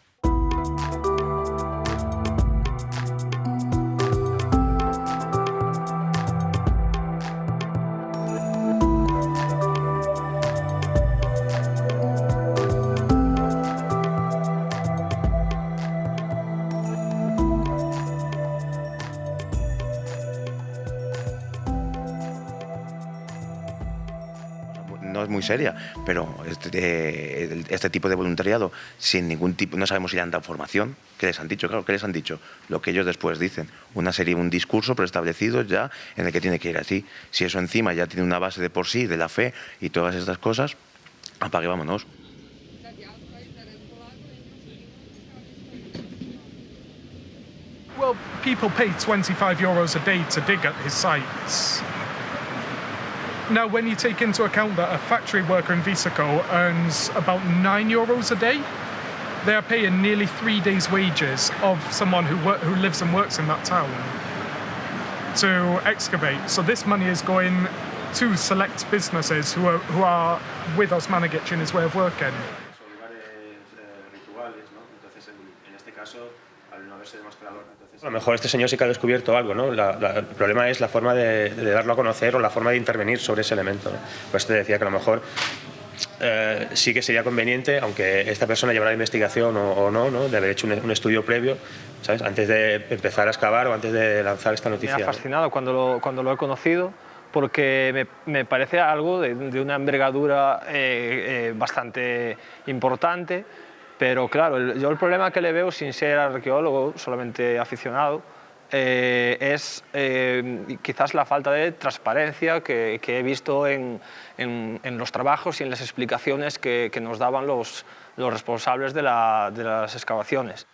Muy seria, pero este, este, tipo de voluntariado, sin ningún tipo, no sabemos si le han dado formación, ¿qué les han dicho? Claro, ¿qué les han dicho? Lo que ellos después dicen, una serie, un discurso preestablecido ya en el que tiene que ir así. Si eso encima ya tiene una base de por sí, de la fe y todas estas cosas, apague, vámonos. Well, people pay 25 euros a day to dig at his sites. Now, when you take into account that a factory worker in Visoko earns about 9 euros a day, they are paying nearly three days' wages of someone who, work, who lives and works in that town to excavate. So this money is going to select businesses who are, who are with Osmanagić in his way of working. A lo mejor este señor sí que ha descubierto algo, ¿no? La, la, el problema es la forma de, de, darlo a conocer o la forma de intervenir sobre ese elemento. ¿no? Pues te decía que a lo mejor eh, sí que sería conveniente, aunque esta persona llevara la investigación o, o no, no, de haber hecho un, un, estudio previo, ¿sabes? Antes de empezar a excavar o antes de lanzar esta noticia. Me ha fascinado cuando lo, cuando lo he conocido porque me, me parece algo de, de una envergadura eh, eh, bastante importante pero claro, el, yo el problema que le veo sin ser arqueólogo, solamente aficionado, eh, es eh, quizás la falta de transparencia que, que he visto en, en, en, los trabajos y en las explicaciones que, que nos daban los, los responsables de, la, de las excavaciones.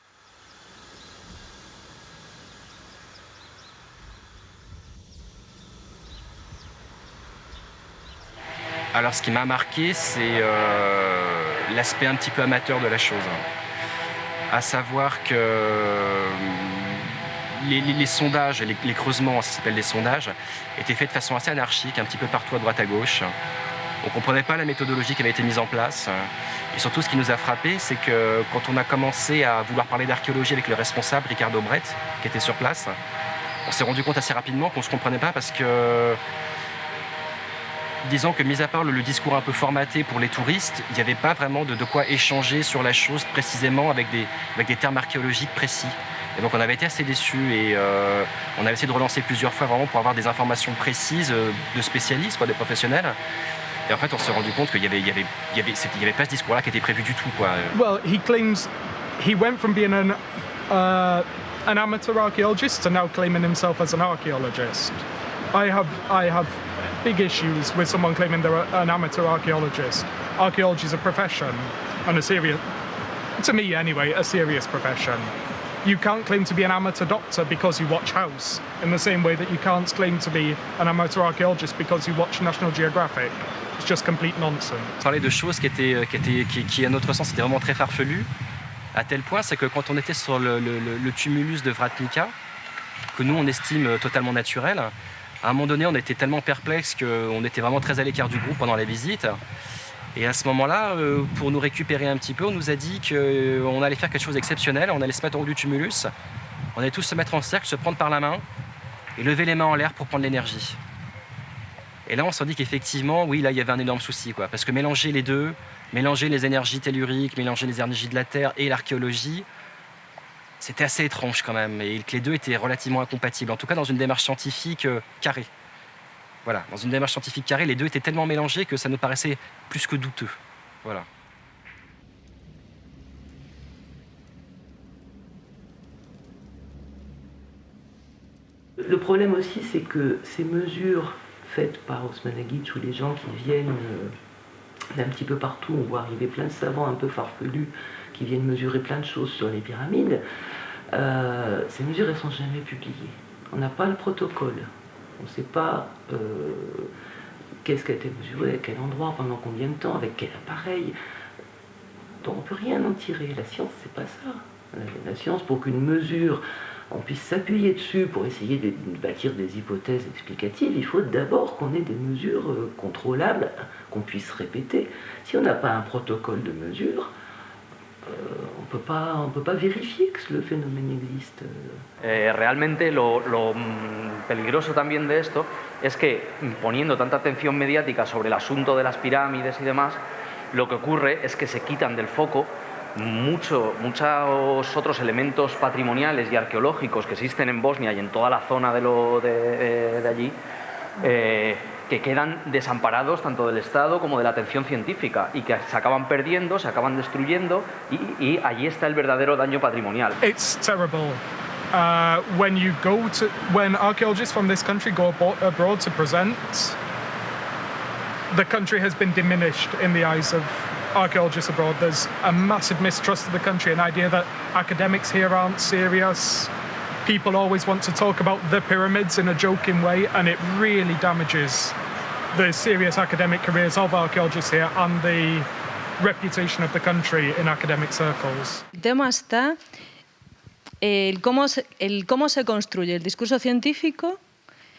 Alors ce qui m'a marqué, c'est euh, l'aspect un petit peu amateur de la chose. À savoir que euh, les, sondages, les, les, creusements, ça s'appelle les sondages, étaient faits de façon assez anarchique, un petit peu partout à droite à gauche. On ne comprenait pas la méthodologie qui avait été mise en place. Et surtout, ce qui nous a frappé, c'est que quand on a commencé à vouloir parler d'archéologie avec le responsable, Ricardo Brett, qui était sur place, on s'est rendu compte assez rapidement qu'on ne se comprenait pas parce que disons que, mis à part le, discours un peu formaté pour les touristes, il n'y avait pas vraiment de, de, quoi échanger sur la chose précisément avec des, avec des termes archéologiques précis. Et donc on avait été assez déçus et euh, on avait essayé de relancer plusieurs fois vraiment pour avoir des informations précises euh, de spécialistes, quoi, des professionnels. Et en fait, on s'est rendu compte qu'il y avait, avait, avait, avait pas ce discours-là qui était prévu du tout, quoi. Well, he claims he went from being an, uh, amateur archaeologist to now claiming himself as an archaeologist. I have, I have big issues with someone claiming they're an amateur archaeologist. Archaeology is a profession, and a serious, to me anyway, a serious profession. You can't claim to be an amateur doctor because you watch House, in the same way that you can't claim to be an amateur archaeologist because you watch National Geographic. It's just complete nonsense. Parler de choses qui étaient, qui étaient, qui, qui à notre sens, étaient vraiment très farfelues, à tel point, c'est que quand on était sur le, le, le tumulus de Vratnica, que nous, on estime totalement naturelles. À un moment donné, on était tellement perplexe qu'on était vraiment très à l'écart du groupe pendant la visite. Et à ce moment-là, euh, pour nous récupérer un petit peu, on nous a dit qu'on allait faire quelque chose d'exceptionnel, on allait se mettre en haut du tumulus, on allait tous se mettre en cercle, se prendre par la main et lever les mains en l'air pour prendre l'énergie. Et là, on s'est dit qu'effectivement, oui, là, il y avait un énorme souci, quoi, parce que mélanger les deux, mélanger les énergies telluriques, mélanger les énergies de la Terre et l'archéologie, c'était assez étrange quand même, et que les deux étaient relativement incompatibles, en tout cas dans une démarche scientifique euh, carrée. Voilà, dans une démarche scientifique carrée, les deux étaient tellement mélangés que ça nous paraissait plus que douteux. Voilà. Le problème aussi, c'est que ces mesures faites par Osman ou les gens qui viennent euh, d'un petit peu partout, on voit arriver plein de savants un peu farfelus qui viennent mesurer plein de choses sur les pyramides, euh, ces mesures, elles sont jamais publiées. On n'a pas le protocole. On ne sait pas euh, qu'est-ce qui a été mesuré, à quel endroit, pendant combien de temps, avec quel appareil. Donc on ne peut rien en tirer. La science, c'est pas ça. La, science, pour qu'une mesure, on puisse s'appuyer dessus pour essayer de, bâtir des hypothèses explicatives, il faut d'abord qu'on ait des mesures euh, contrôlables, qu'on puisse répéter. Si on n'a pas un protocole de mesure, pas, on peut pas vérifier que le phénomène existe. Eh, realmente lo, lo, mm, peligroso también de esto es que poniendo tanta atención mediática sobre el asunto de las pirámides y demás, lo que ocurre es que se quitan del foco mucho, muchos otros elementos patrimoniales y arqueológicos que existen en Bosnia y en toda la zona de, lo, de, de allí. Eh, que quedan desamparados tanto del Estado como de la atención científica y que se acaban perdiendo, se acaban destruyendo y, y allí está el verdadero daño patrimonial. It's terrible. Uh, when you go to when archaeologists from this country go abroad to present, the country has been diminished in the eyes of archaeologists abroad. There's a massive mistrust of the country, an idea that academics here aren't serious. People always want to talk about the pyramids in a joking way, and it really damages the serious academic careers of archaeologists here and the reputation of the country in academic circles. El el cómo se, el cómo se construye el discurso científico,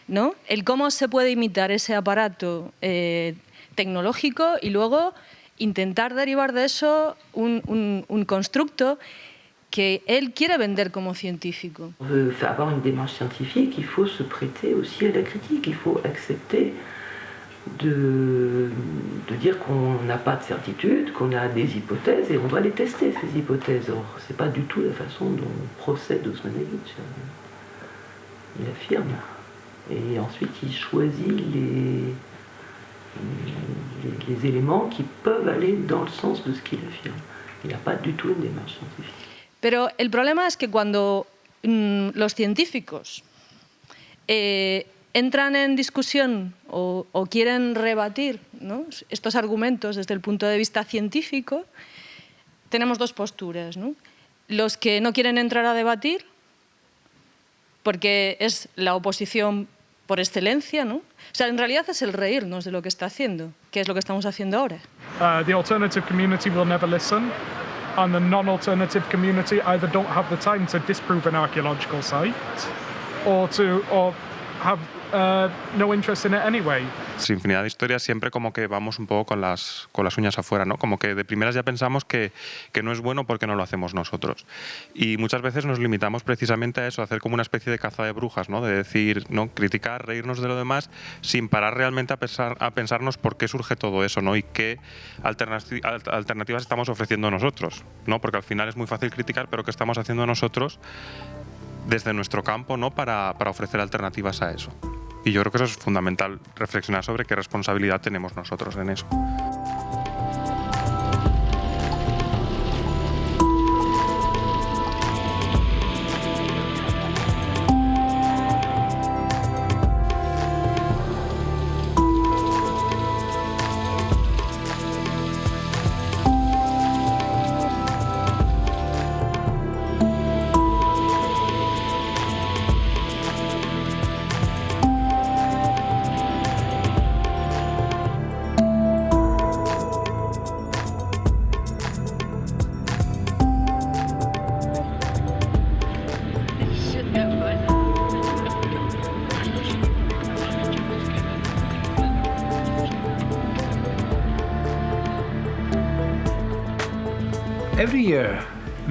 ¿no? el cómo se puede imitar ese aparato eh, tecnológico y luego intentar derivar de eso un, un, un constructo que él quiere vender como científico. On veut avoir une démarche scientifique, il faut se prêter aussi à la critique, il faut accepter de, dire qu'on n'a pas de certitude, qu'on a des hypothèses et on doit les tester, ces hypothèses. Or, ce n'est pas du tout la façon dont procède Osmanagic. Il affirme. Et ensuite, il choisit les éléments qui peuvent aller dans le sens de ce qu'il affirme. Il n'a pas du tout une démarche scientifique. Pero el problema es que cuando mmm, los científicos eh, entran en discusión o, o quieren rebatir ¿no? estos argumentos desde el punto de vista científico, tenemos dos posturas. ¿no? Los que no quieren entrar a debatir, porque es la oposición por excelencia, ¿no? O sea, en realidad es el reírnos de lo que está haciendo, que es lo que estamos haciendo ahora. Uh, the alternative community will never listen. And the non-alternative community either don't have the time to disprove an archaeological site or to or have uh, no interest in it anyway. Sin infinidad de historias siempre como que vamos un poco con las, con las uñas afuera, ¿no? Como que de primeras ya pensamos que, que no es bueno porque no lo hacemos nosotros. Y muchas veces nos limitamos precisamente a eso, a hacer como una especie de caza de brujas, ¿no? De decir, ¿no? Criticar, reírnos de lo demás sin parar realmente a, pensar, a pensarnos por qué surge todo eso, ¿no? Y qué alternativas estamos ofreciendo nosotros, ¿no? Porque al final es muy fácil criticar, pero ¿qué estamos haciendo nosotros desde nuestro campo, ¿no? Para, para ofrecer alternativas a eso. Y yo creo que eso es fundamental, reflexionar sobre qué responsabilidad tenemos nosotros en eso.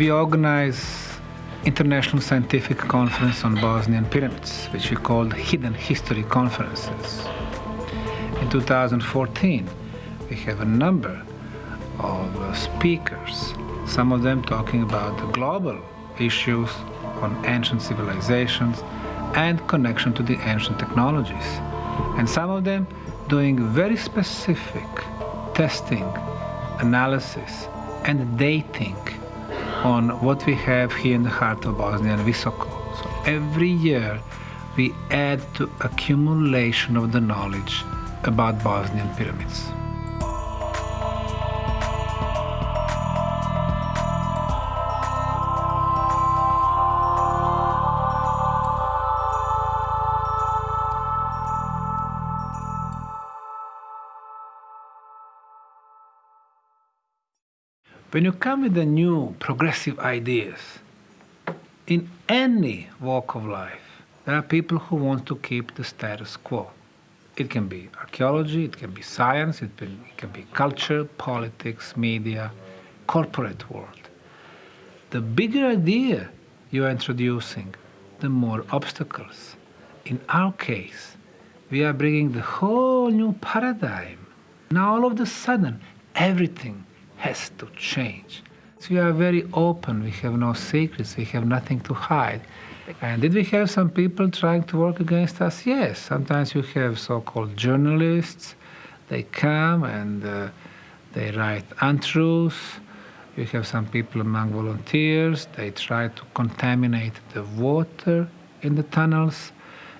We organize international scientific conference on Bosnian pyramids, which we called Hidden History Conferences. In 2014, we have a number of uh, speakers, some of them talking about the global issues on ancient civilizations and connection to the ancient technologies. And some of them doing very specific testing, analysis, and dating on what we have here in the heart of Bosnia and Visoko. So every year we add to accumulation of the knowledge about Bosnian pyramids. When you come with the new progressive ideas, in any walk of life, there are people who want to keep the status quo. It can be archaeology, it can be science, it can, it can be culture, politics, media, corporate world. The bigger idea you are introducing, the more obstacles. In our case, we are bringing the whole new paradigm. Now all of a sudden, everything has to change. So we are very open, we have no secrets, we have nothing to hide. And did we have some people trying to work against us? Yes. Sometimes you have so called journalists, they come and uh, they write untruths. You have some people among volunteers, they try to contaminate the water in the tunnels.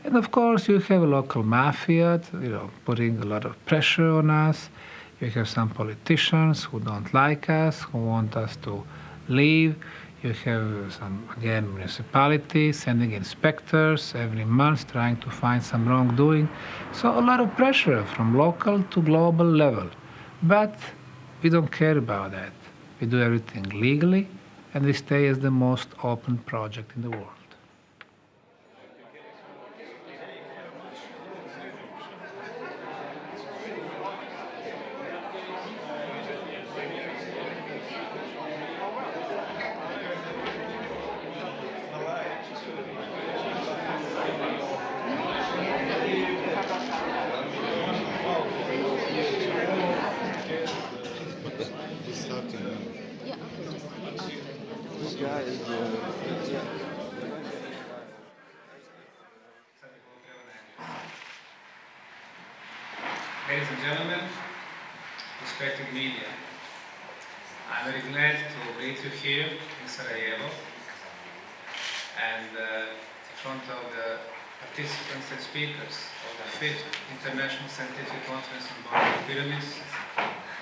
And of course, you have a local mafia, you know, putting a lot of pressure on us. You have some politicians who don't like us, who want us to leave. You have some, again, municipalities sending inspectors every month trying to find some wrongdoing. So a lot of pressure from local to global level. But we don't care about that. We do everything legally, and we stay as the most open project in the world.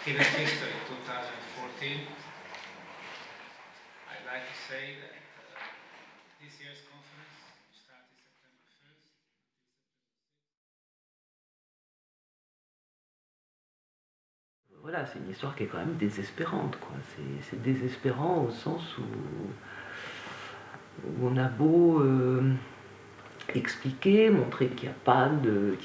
Hidden History 2014. I'd like to say that this year's conference started September 1st. Voilà, c'est une histoire qui est quand même désespérante. quoi. C'est- désespérant au sens où, on a beau euh, expliquer, montrer qu'il n'y a pas de.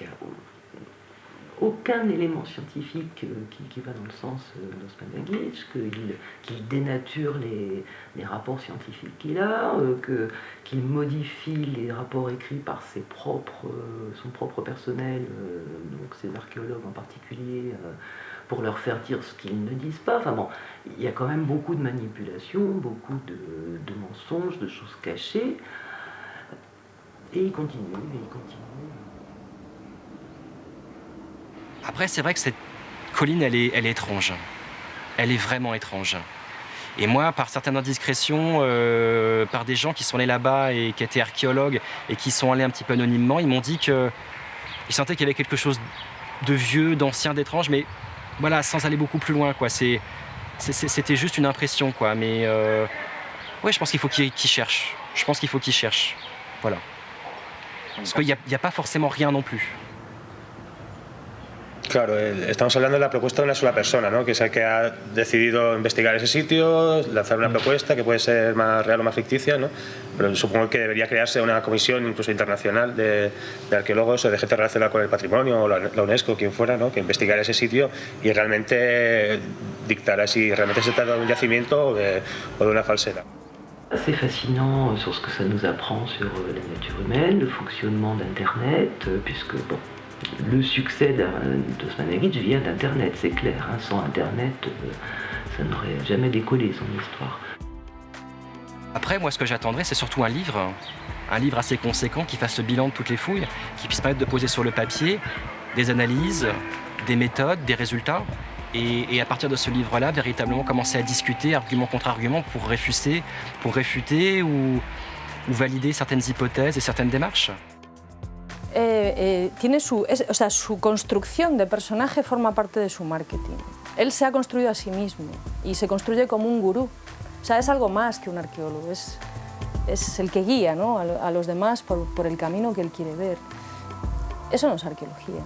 Aucun élément scientifique euh, qui, va dans le sens euh, d'Osmanagic, qu'il qu'il dénature les, les rapports scientifiques qu'il a, euh, qu'il modifie les rapports écrits par ses propres, son propre personnel, donc ses archéologues en particulier, pour leur faire dire ce qu'ils ne disent pas. Enfin bon, il y a quand même beaucoup de manipulations, beaucoup de, de mensonges, de choses cachées. Et il continue, et il continue. Après, c'est vrai que cette colline, elle est, elle étrange. Elle est vraiment étrange. Et moi, par certaines indiscrétions, euh, par des gens qui sont allés là-bas et qui étaient archéologues et qui sont allés un petit peu anonymement, ils m'ont dit qu'ils sentaient qu'il y avait quelque chose de vieux, d'ancien, d'étrange, mais voilà, sans aller beaucoup plus loin, c'était juste une impression, quoi. Mais euh, ouais, je pense qu'il faut qu'ils cherchent. Je pense qu'il faut qu'ils cherchent. Voilà. Parce qu'il n'y a pas forcément rien non plus. Claro, eh, estamos hablando de la propuesta de una sola persona, ¿no? que es el que ha decidido investigar ese sitio, lanzar una propuesta que puede ser más real o más ficticia, ¿no? pero supongo que debería crearse una comisión incluso internacional de, de arqueólogos o de gente relacionada con el patrimonio o la, la UNESCO, quien fuera, ¿no? que investigara ese sitio y realmente dictará si realmente se trata de un yacimiento o de, o de una falsera. assez fascinant sur ce que ça nous apprend sur la nature humaine, le fonctionnement d'Internet, euh, puisque bon, le succès d'Osmanagic vient d'Internet, c'est clair. hein. Sans Internet, euh, ça n'aurait jamais décollé son histoire. Après, moi, ce que j'attendrais, c'est surtout un livre, un livre assez conséquent qui fasse le bilan de toutes les fouilles, qui puisse permettre de poser sur le papier des analyses, des méthodes, des résultats, et, à partir de ce livre-là, véritablement commencer à discuter argument contre argument pour réfuter, ou valider certaines hypothèses et certaines démarches. Eh, eh, tiene su, es- o sea, su construcción de personaje forma parte de su marketing. Él se ha construido a sí mismo y se construye como un gurú. O sea, es algo más que un arqueólogo, es, es el que guía ¿no? a, a los demás por, por el camino que él quiere ver. Eso no es arqueología.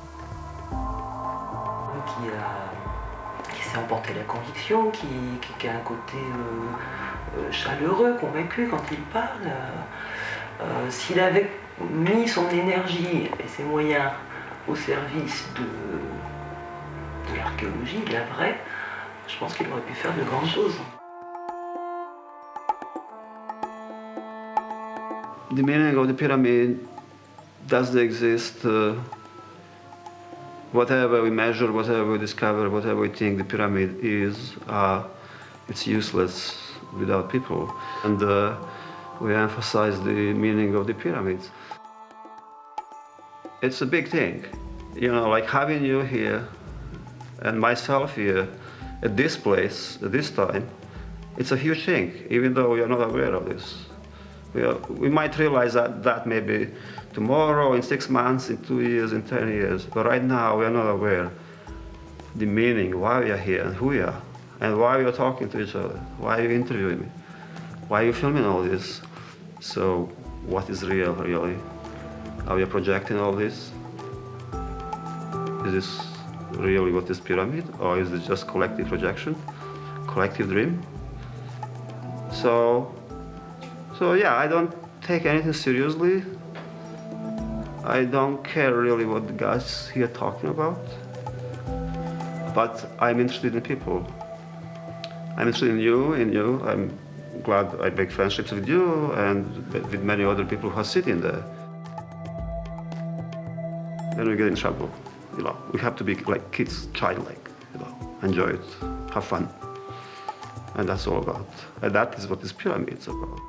Qui, emporter la conviction, qui, qui- qui a un côté euh, euh, chaleureux, convaincu quand il parle. Euh, S'il avait mis son énergie et ses moyens au service de, de l'archéologie, de la vraie, je pense qu'il aurait pu faire de grandes choses. The meaning of the pyramid does exist. Uh, whatever we measure, whatever we discover, whatever we think the pyramid is, uh, it's useless without people. And uh, we emphasize the meaning of the pyramids. It's a big thing, you know, like having you here and myself here at this place at this time. It's a huge thing, even though we are not aware of this. We, are, we might realize that, that maybe tomorrow, in six months, in two years, in 10 years. But right now, we are not aware the meaning, why we are here and who we are, and why we are talking to each other, why are you interviewing me, why are you filming all this. So, what is real, really? Are we projecting all this? Is this really what is pyramid, or is it just collective projection, collective dream? So, so yeah, I don't take anything seriously. I don't care really what the guys here talking about. But I'm interested in people. I'm interested in you, in you. I'm glad I make friendships with you and with many other people who are sitting there. Then we get in trouble. You know, we have to be like kids, childlike. You know, enjoy it, have fun, and that's all about. And that is what this pyramid is about.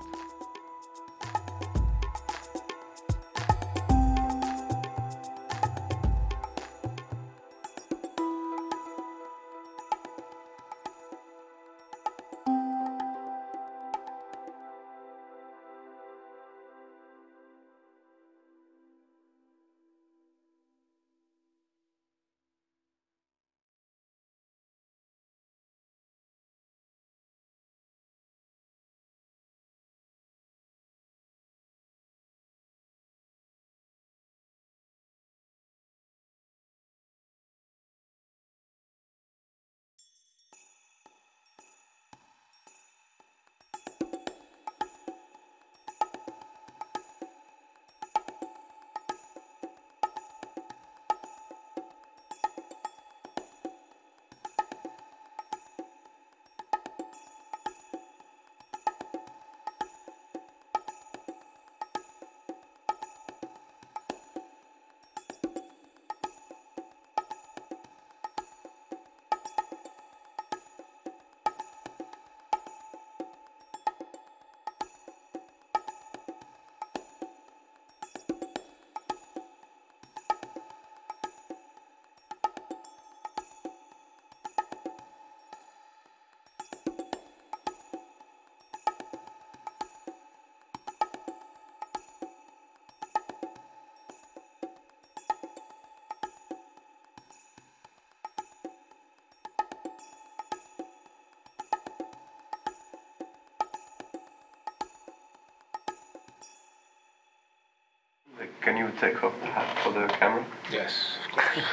Can you take off the hat for the camera? Yes, of course.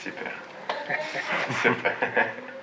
Super. Super.